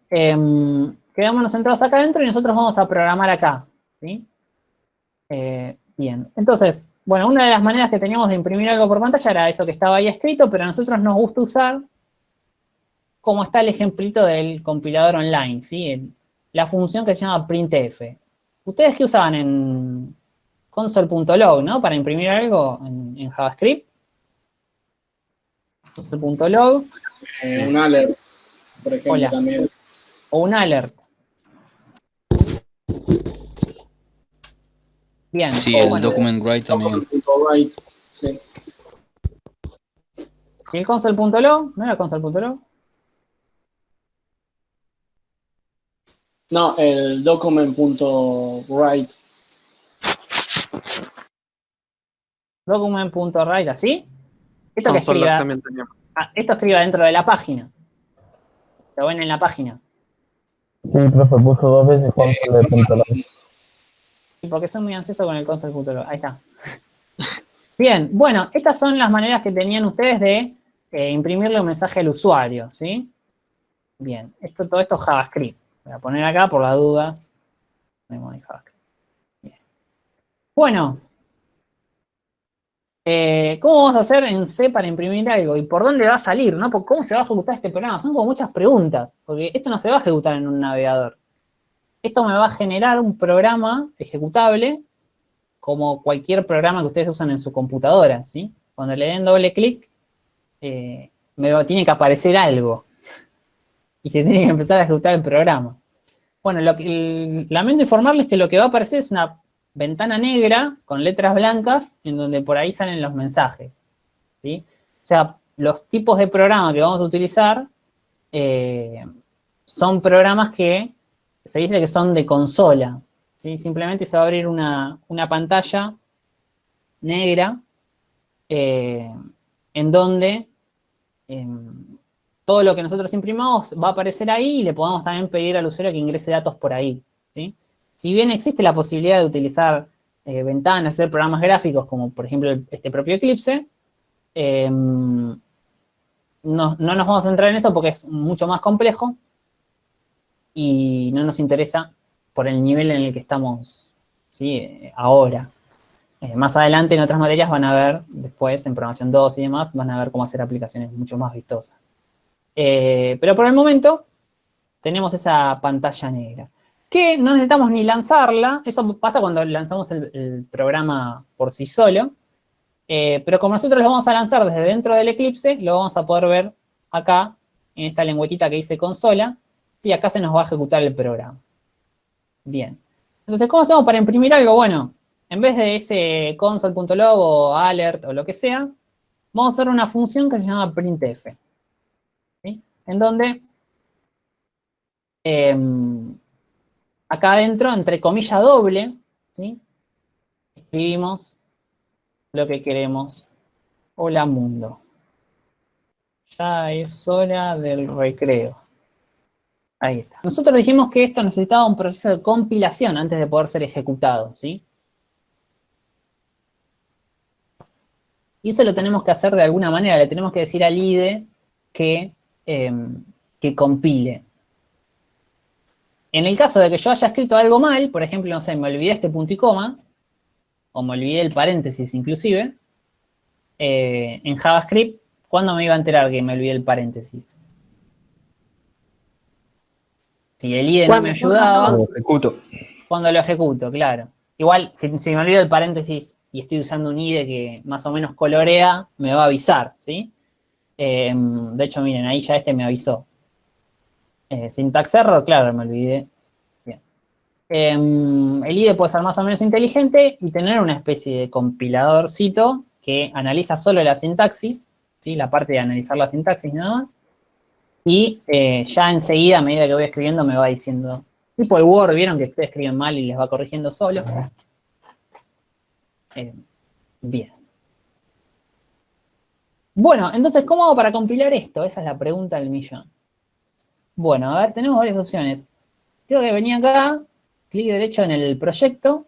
Em, quedémonos centrados acá adentro y nosotros vamos a programar acá, ¿sí? Eh, bien, entonces, bueno, una de las maneras que teníamos de imprimir algo por pantalla era eso que estaba ahí escrito, pero a nosotros nos gusta usar, como está el ejemplito del compilador online, ¿sí? la función que se llama printf. ¿Ustedes qué usaban en console.log, no? Para imprimir algo en, JavaScript. Console.log.
Eh, un alert, por ejemplo, también.
O un alert.
Bien. Sí, el document write también. Write, sí.
¿Y el console.log? ¿No era console.log?
No, el document.write.
Document.write, ¿así? Esto que escriba, ah, esto escriba dentro de la página. Lo ven en la página.
Sí, profe, puso dos veces console.log.
Sí, porque soy muy ansioso con el console.log. Ahí está. Bien, bueno, estas son las maneras que tenían ustedes de eh, imprimirle un mensaje al usuario, ¿sí? Bien, esto, todo esto es JavaScript. Voy a poner acá por las dudas. Bueno. Eh, ¿Cómo vamos a hacer en C para imprimir algo? ¿Y por dónde va a salir? ¿no? ¿Cómo se va a ejecutar este programa? Son como muchas preguntas, porque esto no se va a ejecutar en un navegador. Esto me va a generar un programa ejecutable como cualquier programa que ustedes usan en su computadora, ¿sí? Cuando le den doble clic, eh, me tiene que aparecer algo y se tiene que empezar a ejecutar el programa. Bueno, lo que, lamento informarles que lo que va a aparecer es una ventana negra con letras blancas en donde por ahí salen los mensajes. ¿sí? O sea, los tipos de programa que vamos a utilizar eh, son programas que se dice que son de consola. Simplemente se va a abrir una, pantalla negra eh, en donde em, todo lo que nosotros imprimamos va a aparecer ahí y le podemos también pedir al usuario que ingrese datos por ahí. Si bien existe la posibilidad de utilizar eh, ventanas, hacer programas gráficos, como por ejemplo este propio Eclipse, em, no, nos vamos a centrar en eso porque es mucho más complejo y no nos interesa por el nivel en el que estamos ahora. Eh, más adelante en otras materias van a ver, después en programación 2 y demás, van a ver cómo hacer aplicaciones mucho más vistosas. Eh, pero por el momento tenemos esa pantalla negra. Que no necesitamos ni lanzarla, eso pasa cuando lanzamos el, programa por sí solo. Eh, pero como nosotros lo vamos a lanzar desde dentro del Eclipse, lo vamos a poder ver acá, en esta lengüetita que dice consola, y acá se nos va a ejecutar el programa. Bien. Entonces, ¿cómo hacemos para imprimir algo? Bueno, en vez de ese console.log o alert o lo que sea, vamos a hacer una función que se llama printf en donde em, acá adentro, entre comilla doble, escribimos lo que queremos. Hola mundo. Ya es hora del recreo. Ahí está. Nosotros dijimos que esto necesitaba un proceso de compilación antes de poder ser ejecutado, ¿sí? Y eso lo tenemos que hacer de alguna manera. Le tenemos que decir al IDE que Em, que compile. En el caso de que yo haya escrito algo mal, por ejemplo, no sé, me olvidé este punto y coma, o me olvidé el paréntesis inclusive, eh, en JavaScript, ¿cuándo me iba a enterar que me olvidé el paréntesis? Si el IDE no me ayudaba... Cuando lo ejecuto. Cuando lo ejecuto, claro. Igual, si, me olvido el paréntesis y estoy usando un IDE que más o menos colorea, me va a avisar, ¿sí? Em, de hecho, miren, ahí ya este me avisó. Eh, syntax error, claro, me olvidé. Bien. Em, el IDE puede ser más o menos inteligente y tener una especie de compiladorcito que analiza solo la sintaxis, ¿sí? la parte de analizar la sintaxis nada más, y eh, ya enseguida, a medida que voy escribiendo, me va diciendo Tipo el Word, vieron que ustedes escriben mal y les va corrigiendo solo. Eh, bien. Bueno, entonces, ¿cómo hago para compilar esto? Esa es la pregunta del millón. Bueno, a ver, tenemos varias opciones. Creo que venía acá, clic derecho en el proyecto,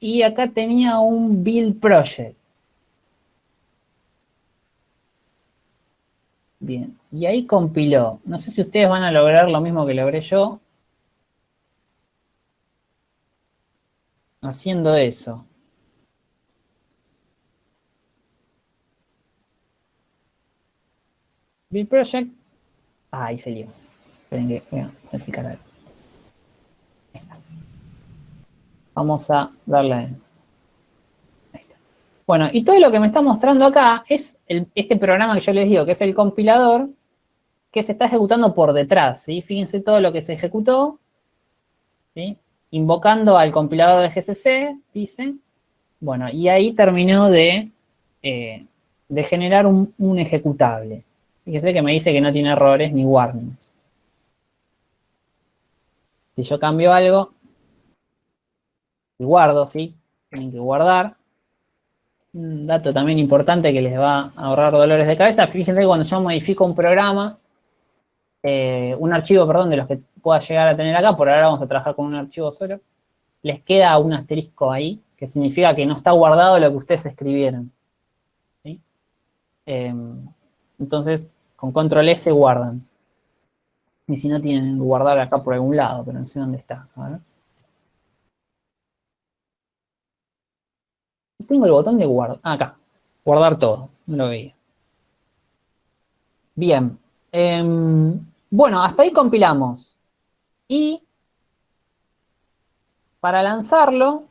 y acá tenía un build project. Bien, y ahí compiló. No sé si ustedes van a lograr lo mismo que logré yo. Haciendo eso. Build project. Ah, ahí salió. Esperen que voy a. Vamos a darle bueno, y todo lo que me está mostrando acá es este programa que yo les digo, que es el compilador, que se está ejecutando por detrás, ¿sí? Fíjense todo lo que se ejecutó, ¿sí? Invocando al compilador de GCC, dice. Bueno, y ahí terminó de, eh, de generar un, un, ejecutable. Fíjense que me dice que no tiene errores ni warnings. Si yo cambio algo, guardo, ¿sí? Tienen que guardar un dato también importante que les va a ahorrar dolores de cabeza. Fíjense que cuando yo modifico un programa, eh, un archivo, perdón, de los que pueda llegar a tener acá, por ahora vamos a trabajar con un archivo solo, les queda un asterisco ahí, que significa que no está guardado lo que ustedes escribieron. Em, entonces, con control S guardan. Y si no, tienen que guardar acá por algún lado, pero no sé dónde está. Tengo el botón de guardar. Ah, acá. Guardar todo. No lo veía. Bien. Em, bueno, hasta ahí compilamos. Y para lanzarlo,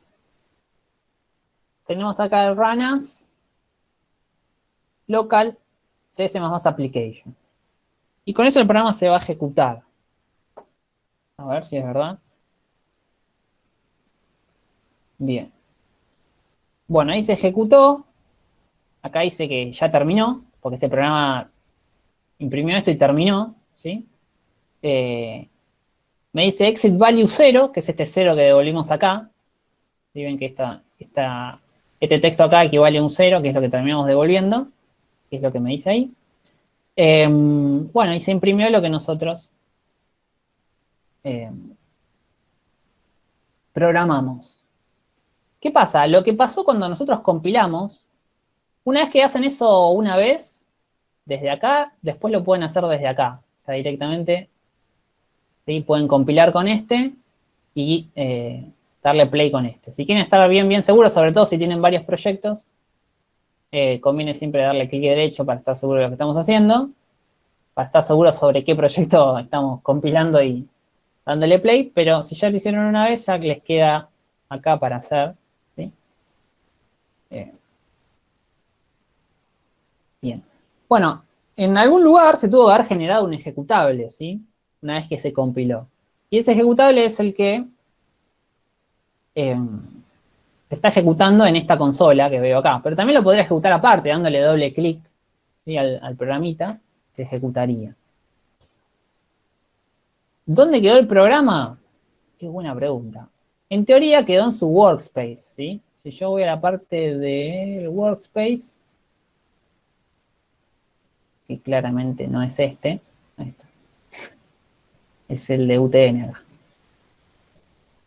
tenemos acá el run as local cs application. Y con eso el programa se va a ejecutar. A ver si es verdad. Bien. Bueno, ahí se ejecutó. Acá dice que ya terminó, porque este programa imprimió esto y terminó, ¿sí? Eh, me dice exit value 0, que es este 0 que devolvimos acá. ¿Sí? Ven que esta, este texto acá equivale a un 0, que es lo que terminamos devolviendo, es lo que me dice ahí. Em, bueno, y se imprimió lo que nosotros em, programamos. ¿Qué pasa? Lo que pasó cuando nosotros compilamos, una vez que hacen eso una vez, desde acá, después lo pueden hacer desde acá. Directamente ¿sí? pueden compilar con este y eh, darle play con este. Si quieren estar bien, bien seguros, sobre todo si tienen varios proyectos, eh, conviene siempre darle clic derecho para estar seguro de lo que estamos haciendo, para estar seguro sobre qué proyecto estamos compilando y dándole play, pero si ya lo hicieron una vez, ya les queda acá para hacer eh, bien. Bueno, en algún lugar se tuvo que haber generado un ejecutable, ¿sí? Una vez que se compiló. Y ese ejecutable es el que em, se está ejecutando en esta consola que veo acá. Pero también lo podría ejecutar aparte, dándole doble clic al, al programita, se ejecutaría. ¿Dónde quedó el programa? Qué buena pregunta. En teoría quedó en su workspace, ¿sí? Si yo voy a la parte del workspace, que claramente no es este, es el de UTN acá.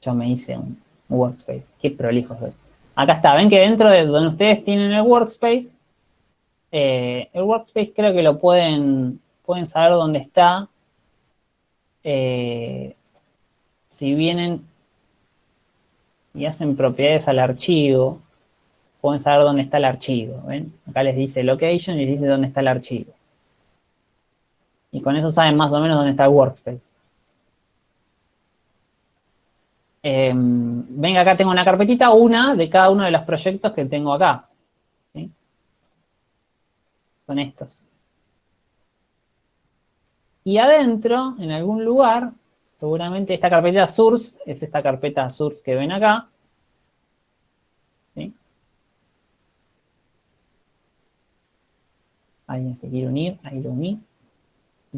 Yo me hice un workspace. Qué prolijo soy. Acá está, ven que dentro de donde ustedes tienen el workspace, eh, el workspace creo que lo pueden, pueden saber dónde está. Eh, si vienen y hacen propiedades al archivo, pueden saber dónde está el archivo. ¿ven? Acá les dice location y les dice dónde está el archivo. Y con eso saben más o menos dónde está el workspace. Eh, ven, acá tengo una carpetita, una de cada uno de los proyectos que tengo acá. ¿sí? Son estos. Y adentro, en algún lugar, Seguramente esta carpeta source es esta carpeta source que ven acá. ¿Sí? ¿Alguien se quiere unir? Ahí lo uní.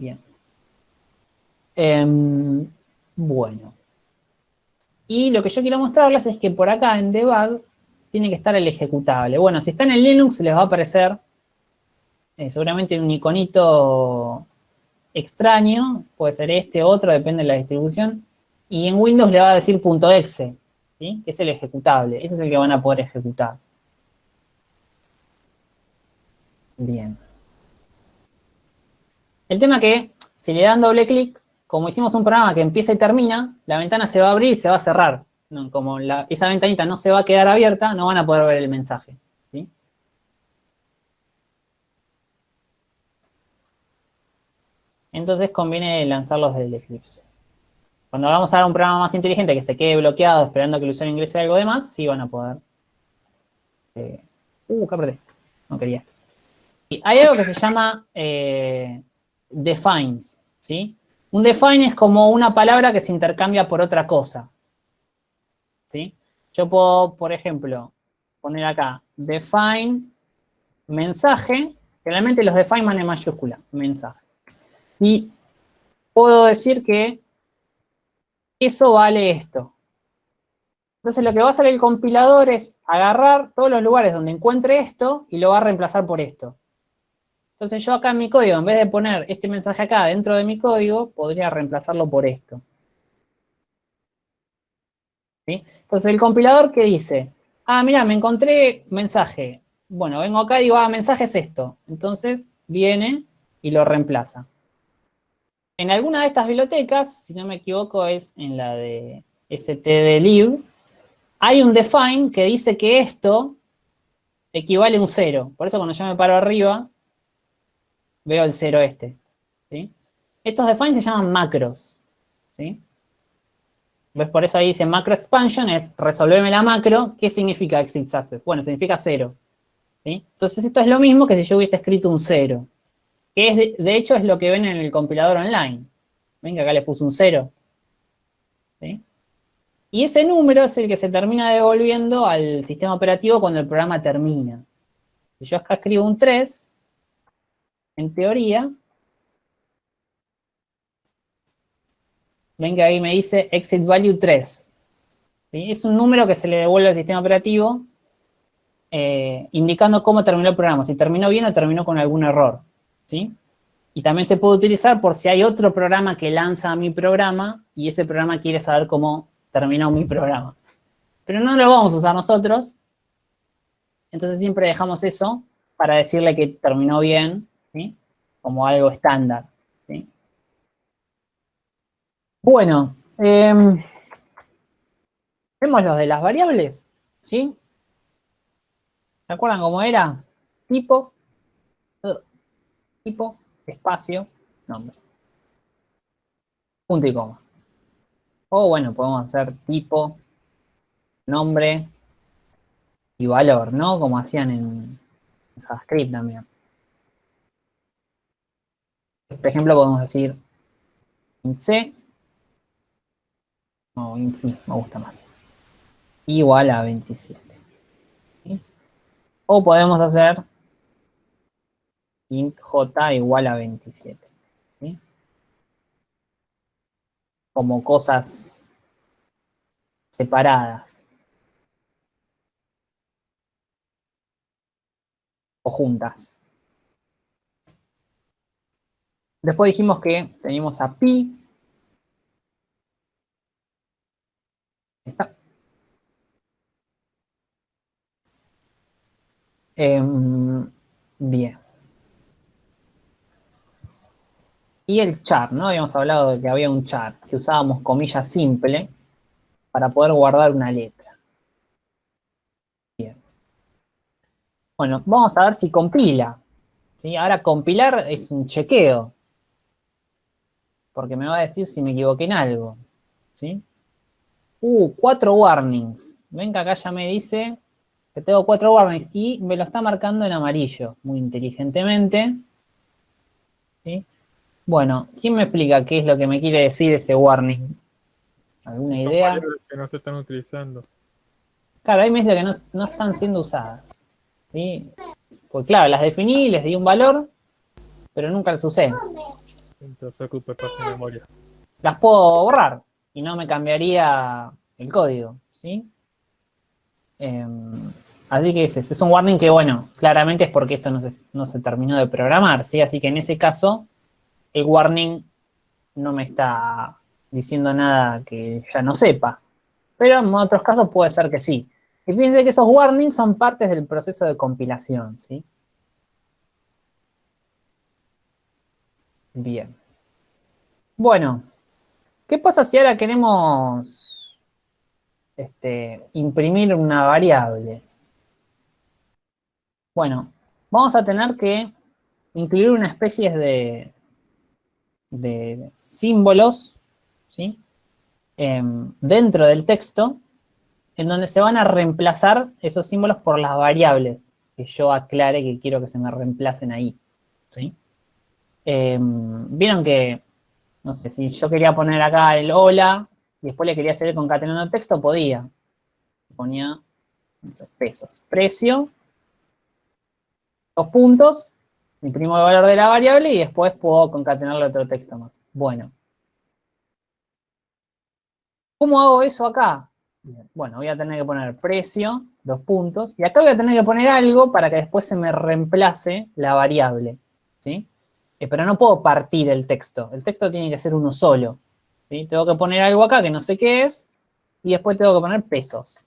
Bien. Em, Bueno. Y lo que yo quiero mostrarles es que por acá en debug tiene que estar el ejecutable. Bueno, si está en Linux les va a aparecer eh, seguramente un iconito extraño, puede ser este, otro, depende de la distribución. Y en Windows le va a decir .exe, ¿sí? que es el ejecutable. Ese es el que van a poder ejecutar. Bien. El tema que, si le dan doble clic, como hicimos un programa que empieza y termina, la ventana se va a abrir y se va a cerrar. como esa ventanita no se va a quedar abierta, no van a poder ver el mensaje. Entonces conviene lanzarlos desde el Eclipse. Cuando vamos a dar un programa más inteligente que se quede bloqueado esperando que el usuario ingrese algo de más, sí van a poder. Eh, uh, ¿qué? No quería. Hay algo que se llama eh, defines, ¿sí? Un define es como una palabra que se intercambia por otra cosa. ¿Sí? Yo puedo, por ejemplo, poner acá define mensaje. Generalmente los define van en mayúscula, mensaje. Y puedo decir que eso vale esto. Entonces lo que va a hacer el compilador es agarrar todos los lugares donde encuentre esto y lo va a reemplazar por esto. Entonces yo acá en mi código, en vez de poner este mensaje acá dentro de mi código, podría reemplazarlo por esto. Entonces el compilador, ¿qué dice? Ah, mira, me encontré mensaje. Bueno, vengo acá y digo, ah, mensaje es esto. Entonces viene y lo reemplaza. En alguna de estas bibliotecas, si no me equivoco, es en la de stdlib, hay un define que dice que esto equivale a un cero. Por eso cuando yo me paro arriba, veo el cero este. ¿sí? Estos defines se llaman macros. ¿sí? ¿Ves? Por eso ahí dice macro expansion, es resolverme la macro. ¿Qué significa exit success? Bueno, significa cero. ¿sí? Entonces esto es lo mismo que si yo hubiese escrito un cero. Que es de, hecho es lo que ven en el compilador online. Ven que acá le puse un cero. ¿sí? Y ese número es el que se termina devolviendo al sistema operativo cuando el programa termina. Si yo acá escribo un 3, en teoría, ven que ahí me dice exit value 3. Es un número que se le devuelve al sistema operativo eh, indicando cómo terminó el programa, si terminó bien o terminó con algún error. ¿sí? Y también se puede utilizar por si hay otro programa que lanza mi programa y ese programa quiere saber cómo terminó mi programa. Pero no lo vamos a usar nosotros, entonces siempre dejamos eso para decirle que terminó bien como algo estándar. Bueno, em, vemos los de las variables, ¿sí? ¿Se acuerdan cómo era? Tipo, tipo, espacio, nombre. Punto y coma. O bueno, podemos hacer tipo, nombre y valor, ¿no? Como hacían en JavaScript también. Por ejemplo, podemos decir int c, no, int me gusta más, igual a 27. O podemos hacer int j igual a 27. Como cosas separadas. O juntas. Después dijimos que teníamos a pi. Está. Em, bien. Y el char, ¿no? Habíamos hablado de que había un char, que usábamos comillas simple para poder guardar una letra. Bien. Bueno, vamos a ver si compila. ¿sí? Ahora compilar es un chequeo porque me va a decir si me equivoqué en algo. ¿Sí? Uh, cuatro warnings. Ven que acá ya me dice que tengo cuatro warnings y me lo está marcando en amarillo, muy inteligentemente. ¿Sí? Bueno, ¿quién me explica qué es lo que me quiere decir ese warning? ¿Alguna idea?
que no se están utilizando.
Claro, ahí me dice que no, no están siendo usadas. ¿sí? Pues claro, las definí, les di un valor, pero nunca las usé. Las puedo borrar y no me cambiaría el código, ¿sí? Em, así que es un warning que, bueno, claramente es porque esto no se, terminó de programar, ¿sí? Así que en ese caso, el warning no me está diciendo nada que ya no sepa. Pero en otros casos puede ser que sí. Y fíjense que esos warnings son partes del proceso de compilación, ¿sí? Bien. Bueno, ¿qué pasa si ahora queremos este, imprimir una variable? Bueno, vamos a tener que incluir una especie de, de símbolos ¿sí? Em, dentro del texto en donde se van a reemplazar esos símbolos por las variables que yo aclare que quiero que se me reemplacen ahí. ¿sí? Em, Vieron que, no sé, si yo quería poner acá el hola y después le quería hacer concatenando texto, podía. Ponía pesos. Precio, dos puntos, imprimo el valor de la variable y después puedo concatenarle otro texto más. Bueno. ¿Cómo hago eso acá? Bueno, voy a tener que poner precio, dos puntos, y acá voy a tener que poner algo para que después se me reemplace la variable, ¿sí? Eh, pero no puedo partir el texto, el texto tiene que ser uno solo, ¿sí? Tengo que poner algo acá que no sé qué es, y después tengo que poner pesos.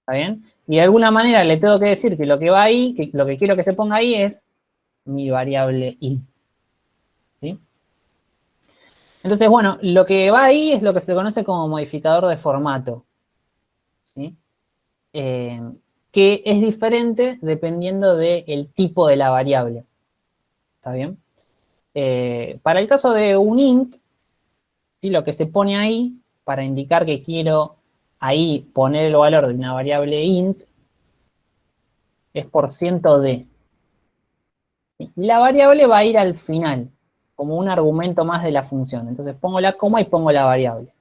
¿Está bien? Y de alguna manera le tengo que decir que lo que va ahí, que lo que quiero que se ponga ahí es mi variable i. Entonces, bueno, lo que va ahí es lo que se conoce como modificador de formato. Eh, que es diferente dependiendo del tipo de la variable. Eh, para el caso de un int, lo que se pone ahí, para indicar que quiero ahí poner el valor de una variable int, es por ciento de. La variable va a ir al final como un argumento más de la función. Entonces pongo la coma y pongo la variable.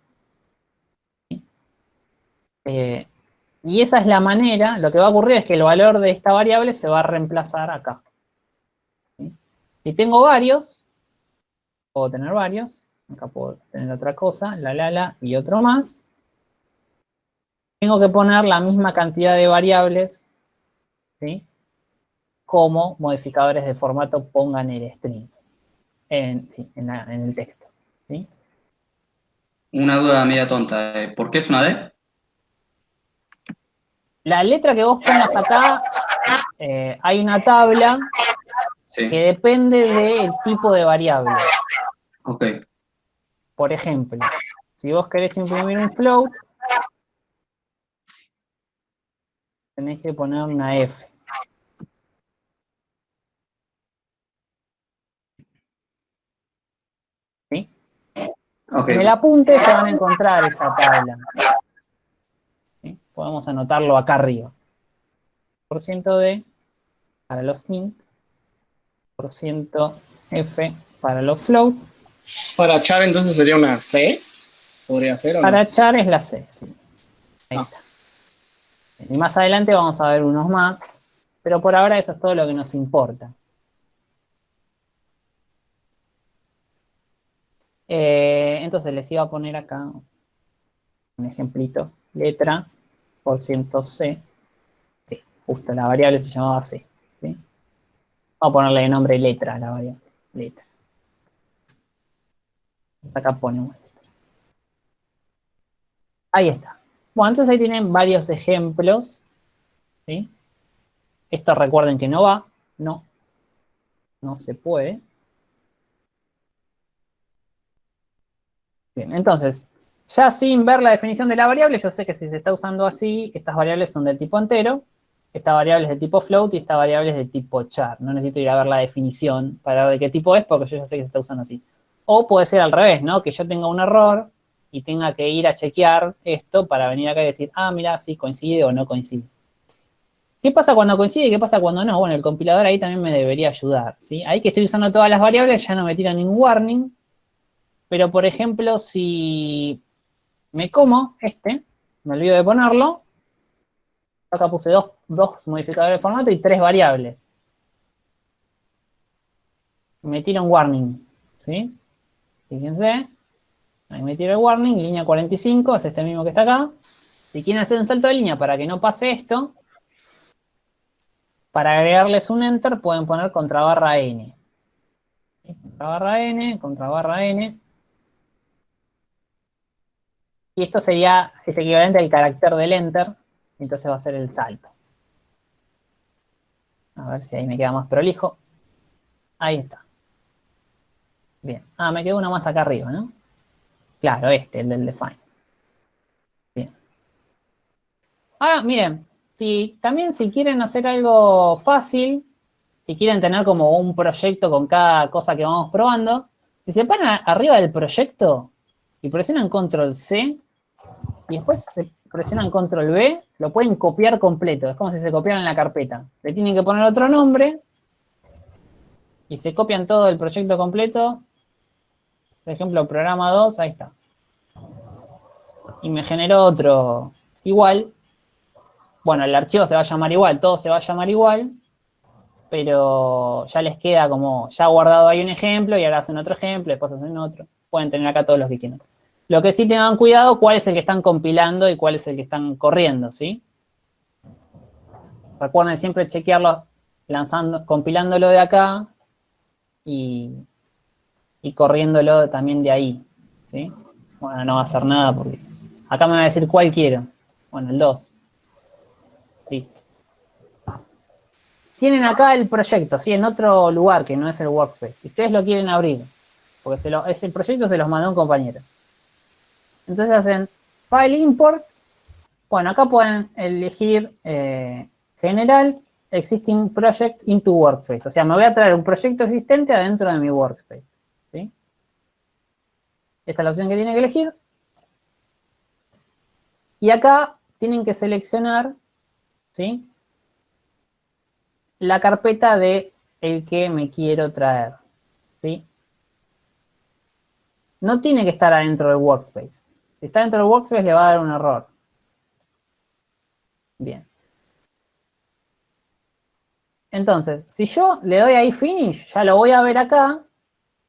Eh, y esa es la manera, lo que va a ocurrir es que el valor de esta variable se va a reemplazar acá. Si tengo varios, puedo tener varios, acá puedo tener otra cosa, la, la, la, y otro más. Tengo que poner la misma cantidad de variables, ¿sí? como modificadores de formato pongan el string en, el texto.
Una duda media tonta. Eh, ¿Por qué es una D?
La letra que vos pongas acá, eh, hay una tabla que depende del tipo de variable.
Ok.
Por ejemplo, si vos querés imprimir un float, tenés que poner una F. En el apunte se van a encontrar esa tabla. Podemos anotarlo acá arriba. Por ciento D para los int, F para los float.
Para char entonces sería una C, podría ser.
para char es la C, sí. Ahí ah. está. Y más adelante vamos a ver unos más, pero por ahora eso es todo lo que nos importa. Eh, entonces les iba a poner acá un ejemplito. Letra por ciento C. justo la variable se llamaba C. Vamos a ponerle nombre letra a la variable. Letra. Acá ponemos Ahí está. Bueno, entonces ahí tienen varios ejemplos. Esto recuerden que no va. No. No se puede. Bien, entonces, ya sin ver la definición de la variable, yo sé que si se está usando así, estas variables son del tipo entero, esta variable es de tipo float y esta variable es de tipo char. No necesito ir a ver la definición para ver de qué tipo es, porque yo ya sé que se está usando así. O puede ser al revés, ¿no? Que yo tenga un error y tenga que ir a chequear esto para venir acá y decir, ah, mira, si coincide o no coincide. ¿Qué pasa cuando coincide y qué pasa cuando no? Bueno, el compilador ahí también me debería ayudar, ¿sí? Ahí que estoy usando todas las variables ya no me tira ningún warning, pero, por ejemplo, si me como este, me olvido de ponerlo, acá puse dos, modificadores de formato y tres variables. Me tira un warning, ¿sí? Fíjense, Ahí me tiro el warning, línea 45, es este mismo que está acá. Si quieren hacer un salto de línea para que no pase esto, para agregarles un enter pueden poner contra barra n. Contra barra n, contra barra n. Y esto sería, es equivalente al carácter del enter, entonces va a ser el salto. A ver si ahí me queda más prolijo. Ahí está. Bien. Ah, me quedó uno más acá arriba, ¿no? Claro, este, el del define. Bien. Ah, miren, si, también si quieren hacer algo fácil, si quieren tener como un proyecto con cada cosa que vamos probando, si se paran arriba del proyecto y presionan control C, y después se presionan control B, lo pueden copiar completo. Es como si se copiaran en la carpeta. Le tienen que poner otro nombre y se copian todo el proyecto completo. Por ejemplo, programa 2, ahí está. Y me generó otro igual. Bueno, el archivo se va a llamar igual, todo se va a llamar igual, pero ya les queda como, ya guardado ahí un ejemplo y ahora hacen otro ejemplo, después hacen otro. Pueden tener acá todos los que quieran. Lo que sí tengan cuidado, cuál es el que están compilando y cuál es el que están corriendo, ¿sí? Recuerden siempre chequearlo lanzando, compilándolo de acá y, y corriéndolo también de ahí, ¿sí? Bueno, no va a hacer nada porque acá me va a decir cuál quiero. Bueno, el 2. Listo. Tienen acá el proyecto, ¿sí? En otro lugar que no es el workspace. Ustedes lo quieren abrir, porque lo, ese proyecto se los mandó un compañero. Entonces hacen File Import. Bueno, acá pueden elegir eh, General Existing Projects into Workspace. O sea, me voy a traer un proyecto existente adentro de mi Workspace. ¿sí? Esta es la opción que tienen que elegir. Y acá tienen que seleccionar ¿sí? la carpeta de el que me quiero traer. ¿sí? No tiene que estar adentro del Workspace. Si está dentro del workspace le va a dar un error. Bien. Entonces, si yo le doy ahí finish, ya lo voy a ver acá,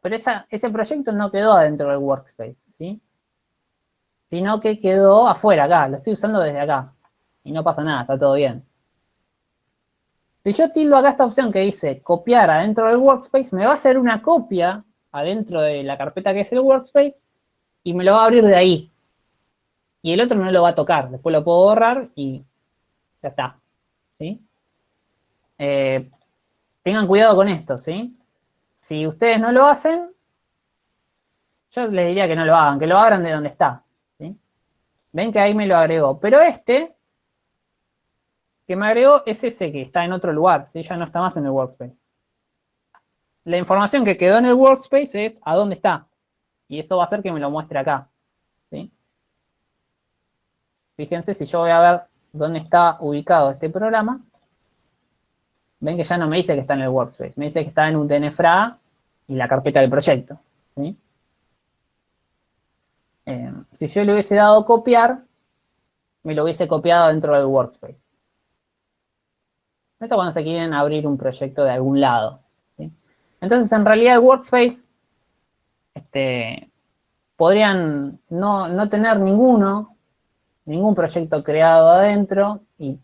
pero ese proyecto no quedó adentro del workspace, ¿sí? Sino que quedó afuera, acá, lo estoy usando desde acá. Y no pasa nada, está todo bien. Si yo tildo acá esta opción que dice copiar adentro del workspace, me va a hacer una copia adentro de la carpeta que es el workspace y me lo va a abrir de ahí y el otro no lo va a tocar. Después lo puedo borrar y ya está. ¿Sí? Eh, tengan cuidado con esto, ¿sí? Si ustedes no lo hacen, yo les diría que no lo hagan, que lo abran de donde está. Ven que ahí me lo agregó. Pero este que me agregó es ese que está en otro lugar, ¿sí? ya no está más en el workspace. La información que quedó en el workspace es a dónde está. Y eso va a hacer que me lo muestre acá. ¿sí? Fíjense, si yo voy a ver dónde está ubicado este programa, ven que ya no me dice que está en el workspace, me dice que está en un DNFRA y la carpeta del proyecto. Eh, si yo le hubiese dado copiar, me lo hubiese copiado dentro del workspace. Esto cuando se quieren abrir un proyecto de algún lado. Entonces, en realidad el workspace este, podrían no, no tener ninguno ningún proyecto creado adentro y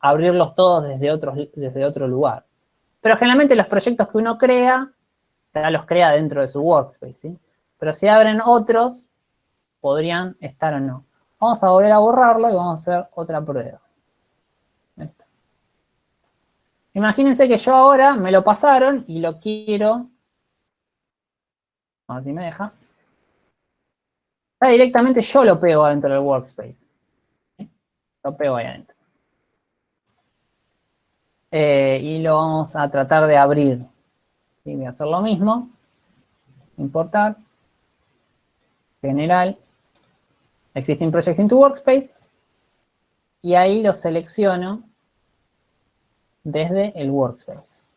abrirlos todos desde, desde otro lugar. Pero generalmente los proyectos que uno crea, ya los crea dentro de su workspace. Pero si abren otros, podrían estar o no. Vamos a volver a borrarlo y vamos a hacer otra prueba. Imagínense que yo ahora me lo pasaron y lo quiero... A ver si me deja. Ya directamente yo lo pego adentro del workspace lo pego ahí adentro. Eh, y lo vamos a tratar de abrir. Voy a hacer lo mismo. Importar. General. Existing Project into Workspace. Y ahí lo selecciono desde el Workspace.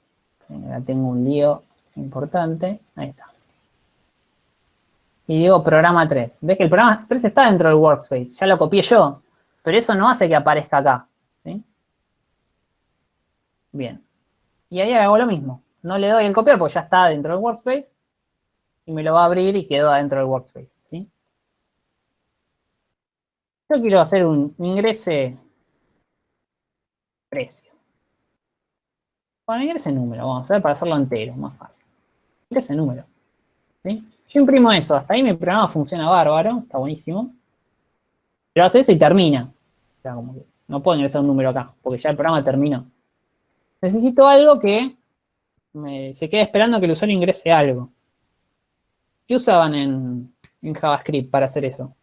Ahora tengo un lío importante. Ahí está. Y digo programa 3. ¿Ves que el programa 3 está dentro del Workspace? Ya lo copié yo. Pero eso no hace que aparezca acá. Bien. Y ahí hago lo mismo. No le doy el copiar porque ya está dentro del workspace. Y me lo va a abrir y quedó adentro del workspace. ¿sí? Yo quiero hacer un ingrese precio. Bueno, ingrese número, vamos a hacer para hacerlo entero, más fácil. Ingrese número. ¿sí? Yo imprimo eso, hasta ahí mi programa funciona bárbaro, está buenísimo. Pero hace eso y termina. O sea, como que no puedo ingresar un número acá, porque ya el programa terminó. Necesito algo que se quede esperando que el usuario ingrese algo. ¿Qué usaban en, en JavaScript para hacer eso?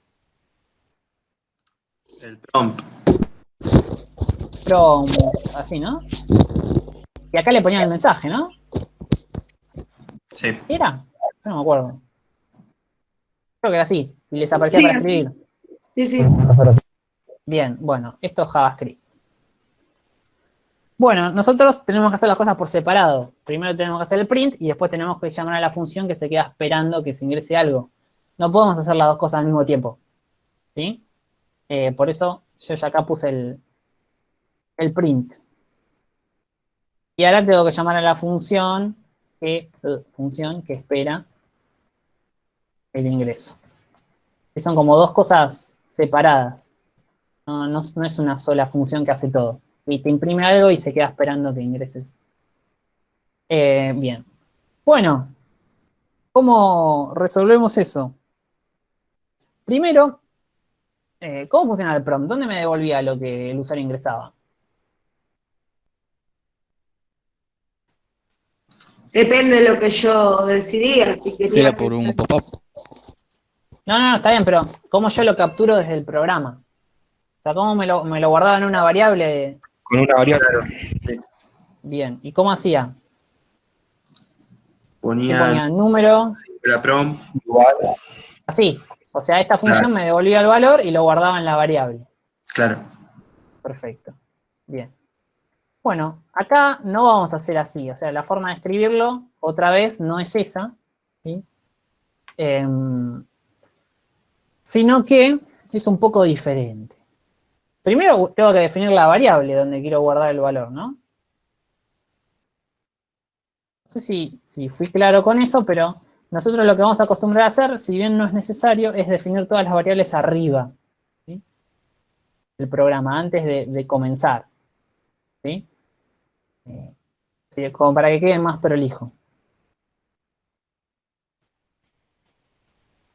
El prompt.
Prompt, así, ¿no? Y acá le ponían el mensaje, ¿no?
Sí.
¿Era? Yo no me acuerdo. Creo que era así. Y les aparecía para escribir.
Sí, sí.
Bien, bueno, esto es JavaScript. Bueno, nosotros tenemos que hacer las cosas por separado. Primero tenemos que hacer el print y después tenemos que llamar a la función que se queda esperando que se ingrese algo. No podemos hacer las dos cosas al mismo tiempo. ¿Sí? Eh, por eso yo ya acá puse el, el print. Y ahora tengo que llamar a la función que, uh, función que espera el ingreso. Que son como dos cosas separadas. No, no, no es una sola función que hace todo y te imprime algo y se queda esperando que ingreses. Eh, bien. Bueno, ¿cómo resolvemos eso? Primero, eh, ¿cómo funciona el prompt? ¿Dónde me devolvía lo que el usuario ingresaba?
Depende de lo que yo decidía, si quería...
Era por un pop-up.
No, no, está bien, pero ¿cómo yo lo capturo desde el programa? O sea, ¿cómo me lo, me lo guardaba en una variable
con una variable.
Bien, ¿y cómo hacía?
Ponía,
el número.
La prom.
Así. O sea, esta función me devolvía el valor y lo guardaba en la variable.
Claro.
Perfecto. Bien. Bueno, acá no vamos a hacer así. O sea, la forma de escribirlo, otra vez, no es esa. Em, sino que es un poco diferente. Primero tengo que definir la variable donde quiero guardar el valor, ¿no? No sé si, fui claro con eso, pero nosotros lo que vamos a acostumbrar a hacer, si bien no es necesario, es definir todas las variables arriba del programa, antes de, comenzar. ¿sí? Eh, como para que quede más prolijo.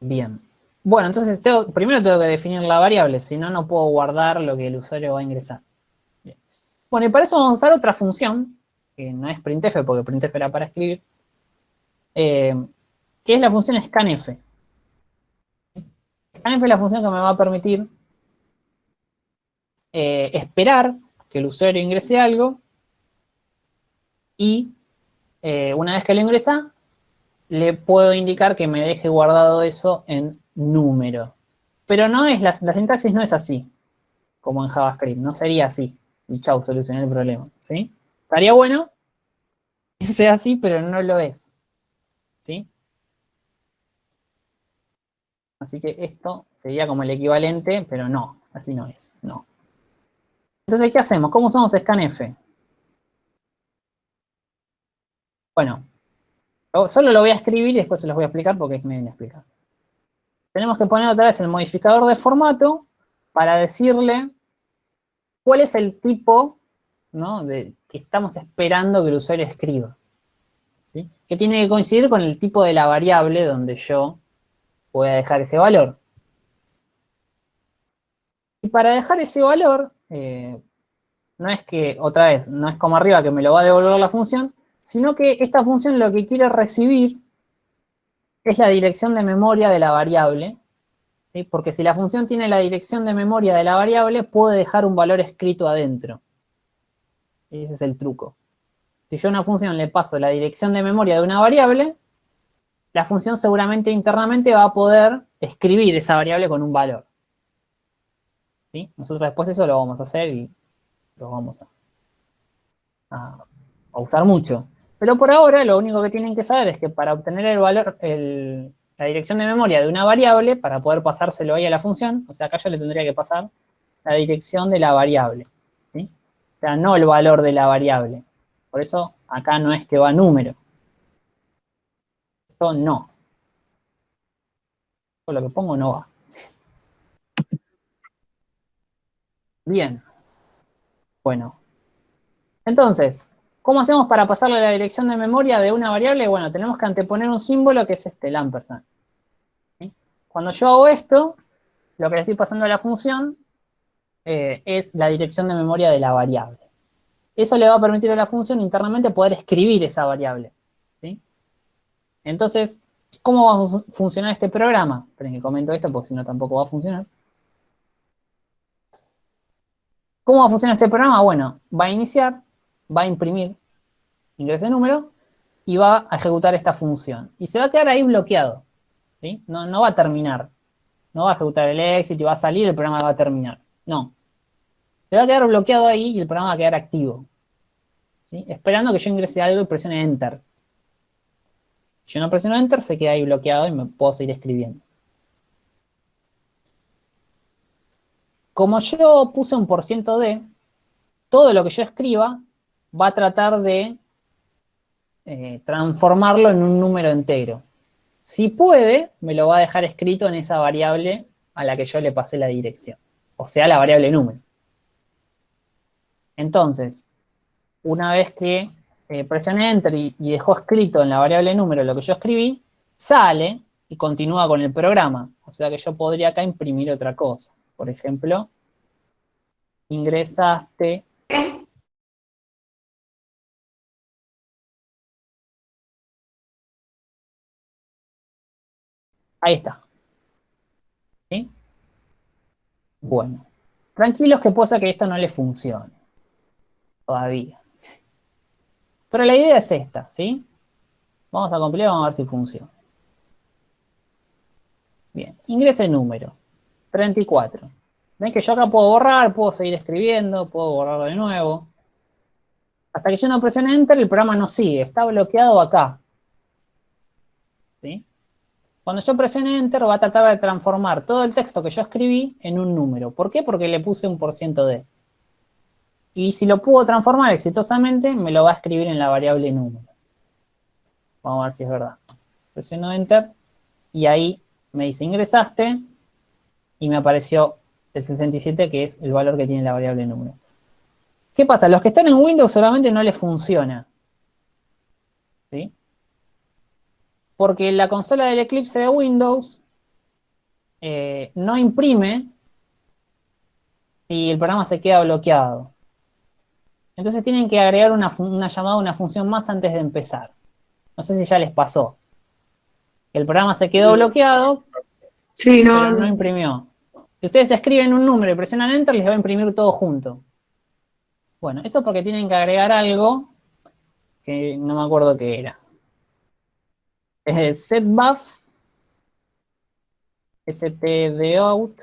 Bien. Bueno, entonces primero tengo que definir la variable, si no, no puedo guardar lo que el usuario va a ingresar. Bueno, y para eso vamos a usar otra función, que no es printf, porque printf era para escribir, eh, que es la función scanf. Scanf es la función que me va a permitir eh, esperar que el usuario ingrese algo y eh, una vez que lo ingresa, le puedo indicar que me deje guardado eso en número. Pero no es, la, sintaxis no es así, como en JavaScript, no sería así. Y chau, solucioné el problema, ¿sí? Estaría bueno que sea así, pero no lo es, ¿sí? Así que esto sería como el equivalente, pero no, así no es, no. Entonces, ¿qué hacemos? ¿Cómo usamos scanf? Bueno, solo lo voy a escribir y después se los voy a explicar porque es medio explicar tenemos que poner otra vez el modificador de formato para decirle cuál es el tipo que estamos esperando que el usuario escriba. Que tiene que coincidir con el tipo de la variable donde yo voy a dejar ese valor. Y para dejar ese valor, eh, no es que, otra vez, no es como arriba que me lo va a devolver la función, sino que esta función lo que quiere recibir es la dirección de memoria de la variable, porque si la función tiene la dirección de memoria de la variable, puede dejar un valor escrito adentro. Ese es el truco. Si yo a una función le paso la dirección de memoria de una variable, la función seguramente internamente va a poder escribir esa variable con un valor. Nosotros después eso lo vamos a hacer y lo vamos a usar mucho. Pero por ahora lo único que tienen que saber es que para obtener el valor, la dirección de memoria de una variable, para poder pasárselo ahí a la función, o sea, acá yo le tendría que pasar la dirección de la variable. O sea, no el valor de la variable. Por eso acá no es que va número. Esto no. Esto lo que pongo no va. Bien. Bueno. Entonces, ¿cómo hacemos para pasarle la dirección de memoria de una variable? Bueno, tenemos que anteponer un símbolo que es este, el ampersand. Cuando yo hago esto, lo que le estoy pasando a la función eh, es la dirección de memoria de la variable. Eso le va a permitir a la función internamente poder escribir esa variable. Entonces, ¿cómo va a funcionar este programa? Esperen que comento esto porque si no tampoco va a funcionar. ¿Cómo va a funcionar este programa? Bueno, va a iniciar, va a imprimir ingreso de número y va a ejecutar esta función. Y se va a quedar ahí bloqueado. No, no va a terminar. No va a ejecutar el exit y va a salir, el programa va a terminar. No. Se va a quedar bloqueado ahí y el programa va a quedar activo. Esperando que yo ingrese algo y presione Enter. Si yo no presiono Enter, se queda ahí bloqueado y me puedo seguir escribiendo. Como yo puse un por ciento de, todo lo que yo escriba va a tratar de eh, transformarlo en un número entero. Si puede, me lo va a dejar escrito en esa variable a la que yo le pasé la dirección. O sea, la variable número. Entonces, una vez que eh, presioné Enter y, y, dejó escrito en la variable número lo que yo escribí, sale y continúa con el programa. O sea que yo podría acá imprimir otra cosa. Por ejemplo, ingresaste Ahí está. ¿Sí? Bueno. Tranquilos que ser que esto no le funcione. Todavía. Pero la idea es esta, ¿sí? Vamos a compilar vamos a ver si funciona. Bien. Ingrese número. 34. ¿Ven que yo acá puedo borrar, puedo seguir escribiendo, puedo borrar de nuevo? Hasta que yo no presione Enter, el programa no sigue. Está bloqueado acá. Cuando yo presione Enter va a tratar de transformar todo el texto que yo escribí en un número. ¿Por qué? Porque le puse un por ciento de. Y si lo puedo transformar exitosamente, me lo va a escribir en la variable número. Vamos a ver si es verdad. Presiono Enter y ahí me dice ingresaste y me apareció el 67 que es el valor que tiene la variable número. ¿Qué pasa? Los que están en Windows solamente no les funciona. ¿Sí? Porque la consola del Eclipse de Windows eh, no imprime y el programa se queda bloqueado. Entonces tienen que agregar una, llamada a una función más antes de empezar. No sé si ya les pasó. El programa se quedó bloqueado,
sí, no,
pero no imprimió. Si ustedes escriben un número y presionan Enter, les va a imprimir todo junto. Bueno, eso es porque tienen que agregar algo que no me acuerdo qué era setbuff, stdout,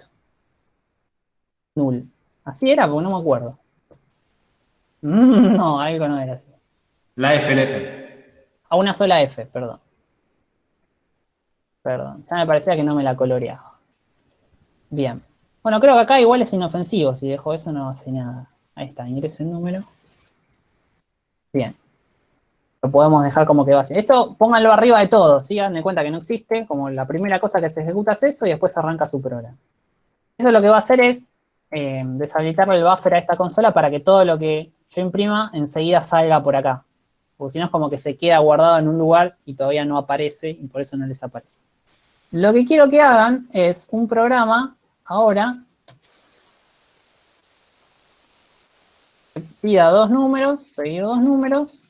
null. Así era, porque no me acuerdo. Mm, no, algo no era así.
La F, la F.
A una sola F, perdón. Perdón, ya me parecía que no me la coloreaba. Bien. Bueno, creo que acá igual es inofensivo. Si dejo eso no hace nada. Ahí está, ingreso el número. Bien lo podemos dejar como que va así. Esto pónganlo arriba de todo, ¿sí? Hagan de cuenta que no existe, como la primera cosa que se ejecuta es eso y después arranca su programa. Eso lo que va a hacer es eh, deshabilitarle el buffer a esta consola para que todo lo que yo imprima enseguida salga por acá. Porque si no es como que se queda guardado en un lugar y todavía no aparece y por eso no les aparece. Lo que quiero que hagan es un programa ahora pida dos números, pedir dos números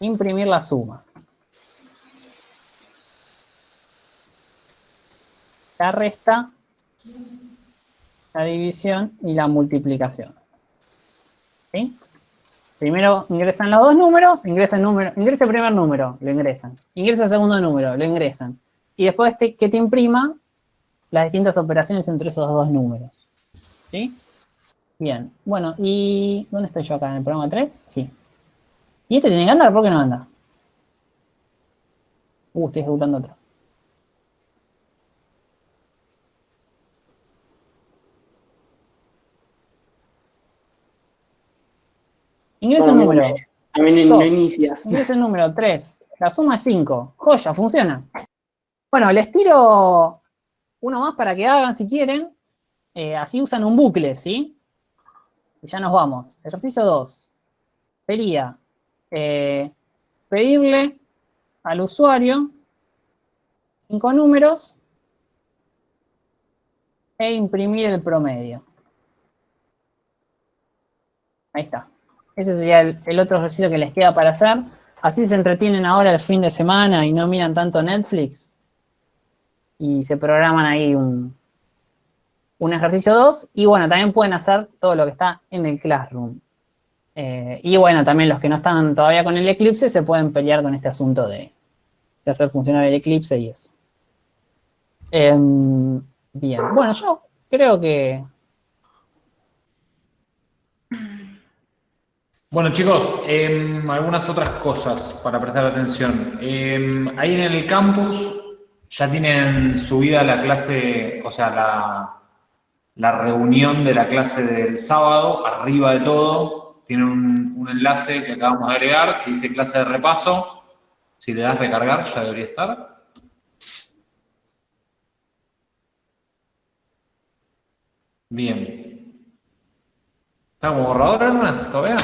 imprimir la suma. La resta, la división y la multiplicación. ¿Sí? Primero ingresan los dos números, ingresa el número, ingresa el primer número, lo ingresan. Ingresa el segundo número, lo ingresan. Y después que te imprima las distintas operaciones entre esos dos números. ¿Sí? Bien. Bueno, ¿y dónde estoy yo acá? ¿En el programa 3? Sí. ¿Y este tiene que andar? ¿Por qué no anda? Uh, estoy ejecutando otro. Ingresa el número.
También no inicia.
Ingresa el número 3. La suma es 5. Joya, funciona. Bueno, les tiro uno más para que hagan si quieren. Eh, así usan un bucle, ¿sí? Y ya nos vamos. Ejercicio 2. Sería eh, pedirle al usuario cinco números e imprimir el promedio. Ahí está. Ese sería el, otro ejercicio que les queda para hacer. Así se entretienen ahora el fin de semana y no miran tanto Netflix. Y se programan ahí un, un ejercicio 2. Y bueno, también pueden hacer todo lo que está en el Classroom. Eh, y bueno, también los que no están todavía con el Eclipse se pueden pelear con este asunto de, hacer funcionar el Eclipse y eso. Em, bien, bueno, yo creo que
Bueno, chicos, em, algunas otras cosas para prestar atención. Em, ahí en el campus ya tienen subida la clase, o sea, la, la, reunión de la clase del sábado, arriba de todo, tienen un, un, enlace que acabamos de agregar que dice clase de repaso. Si le das recargar, ya debería estar. Bien. ¿Está como borrador, hermanas? ¿Todavía?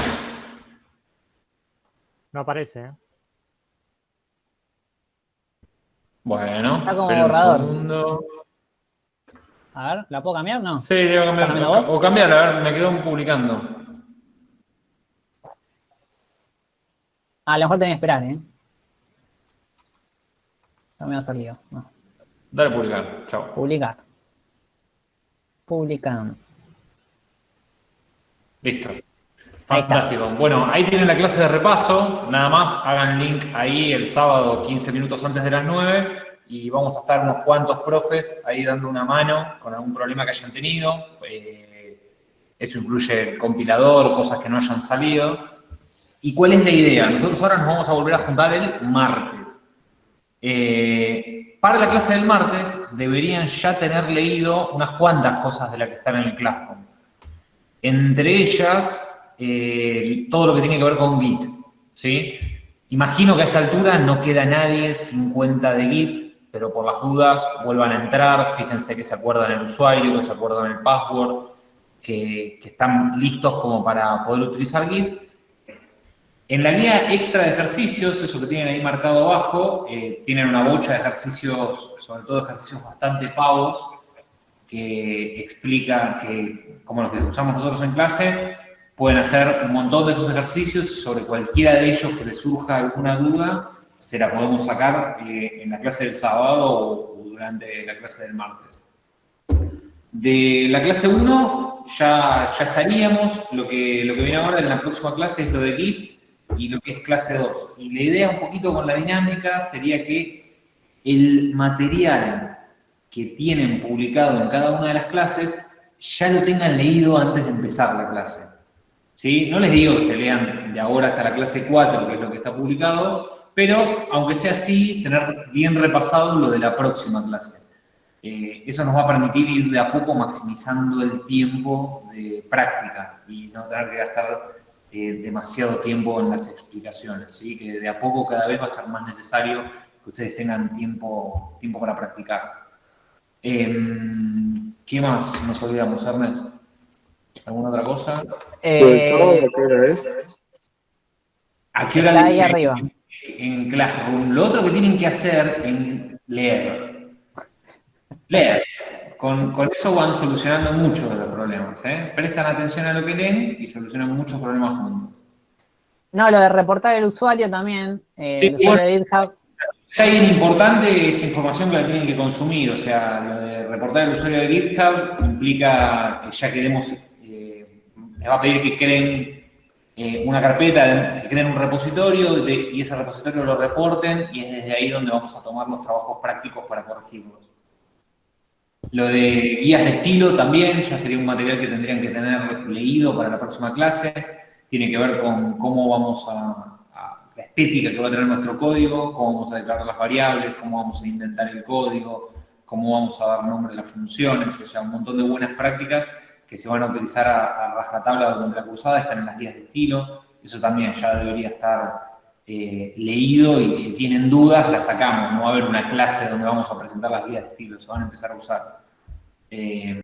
No aparece, ¿eh?
Bueno,
Está como borrador. Un A ver, ¿la puedo cambiar? No.
Sí, debo cambiar. O, o cambiar, a ver, me quedo publicando.
A lo mejor tenés que esperar, ¿eh? No me va a salir. No.
Dale publicar, chao.
Publicar. Publicando.
Listo. Fantástico. Bueno, ahí tienen la clase de repaso. Nada más, hagan link ahí el sábado 15 minutos antes de las 9 y vamos a estar unos cuantos profes ahí dando una mano con algún problema que hayan tenido. Eh, eso incluye el compilador, cosas que no hayan salido. ¿Y cuál es la idea? Nosotros ahora nos vamos a volver a juntar el martes. Eh, para la clase del martes deberían ya tener leído unas cuantas cosas de las que están en el Classroom. Entre ellas, eh, todo lo que tiene que ver con Git, ¿sí? Imagino que a esta altura no queda nadie sin cuenta de Git, pero por las dudas vuelvan a entrar, fíjense que se acuerdan el usuario, que se acuerdan el password, que, están listos como para poder utilizar Git. En la guía extra de ejercicios, eso que tienen ahí marcado abajo, eh, tienen una bocha de ejercicios, sobre todo ejercicios bastante pavos, que explica que, como los que usamos nosotros en clase, Pueden hacer un montón de esos ejercicios sobre cualquiera de ellos que les surja alguna duda, se la podemos sacar eh, en la clase del sábado o, durante la clase del martes. De la clase 1 ya, ya estaríamos, lo que, lo que viene ahora en la próxima clase es lo de Git y lo que es clase 2. Y la idea un poquito con la dinámica sería que el material que tienen publicado en cada una de las clases ya lo tengan leído antes de empezar la clase. ¿sí? No les digo que se lean de ahora hasta la clase 4, que es lo que está publicado, pero aunque sea así, tener bien repasado lo de la próxima clase. Eh, eso nos va a permitir ir de a poco maximizando el tiempo de práctica y no tener que gastar eh, demasiado tiempo en las explicaciones, ¿sí? que de a poco cada vez va a ser más necesario que ustedes tengan tiempo, tiempo para practicar. Em, ¿Qué más nos olvidamos, Ernesto? ¿Alguna otra cosa?
Eh,
¿A qué hora es? ¿A qué hora
ahí arriba.
En, Classroom. Lo otro que tienen que hacer es leer. Leer. Con, eso van solucionando muchos de los problemas. ¿eh? Prestan atención a lo que leen y solucionan muchos problemas juntos.
No, lo de reportar el usuario también. Eh, sí, el usuario de GitHub.
Hay importante esa información que la tienen que consumir. O sea, lo de reportar el usuario de GitHub implica que ya quedemos les va a pedir que creen eh, una carpeta, que creen un repositorio y ese repositorio lo reporten y es desde ahí donde vamos a tomar los trabajos prácticos para corregirlos. Lo de guías de estilo también, ya sería un material que tendrían que tener leído para la próxima clase. Tiene que ver con cómo vamos a, la estética que va a tener nuestro código, cómo vamos a declarar las variables, cómo vamos a intentar el código, cómo vamos a dar nombre a las funciones, o sea, un montón de buenas prácticas que se van a utilizar a, a rajatabla durante la cursada están en las guías de estilo. Eso también ya debería estar eh, leído y si tienen dudas las sacamos. No va a haber una clase donde vamos a presentar las guías de estilo, se van a empezar a usar. Eh,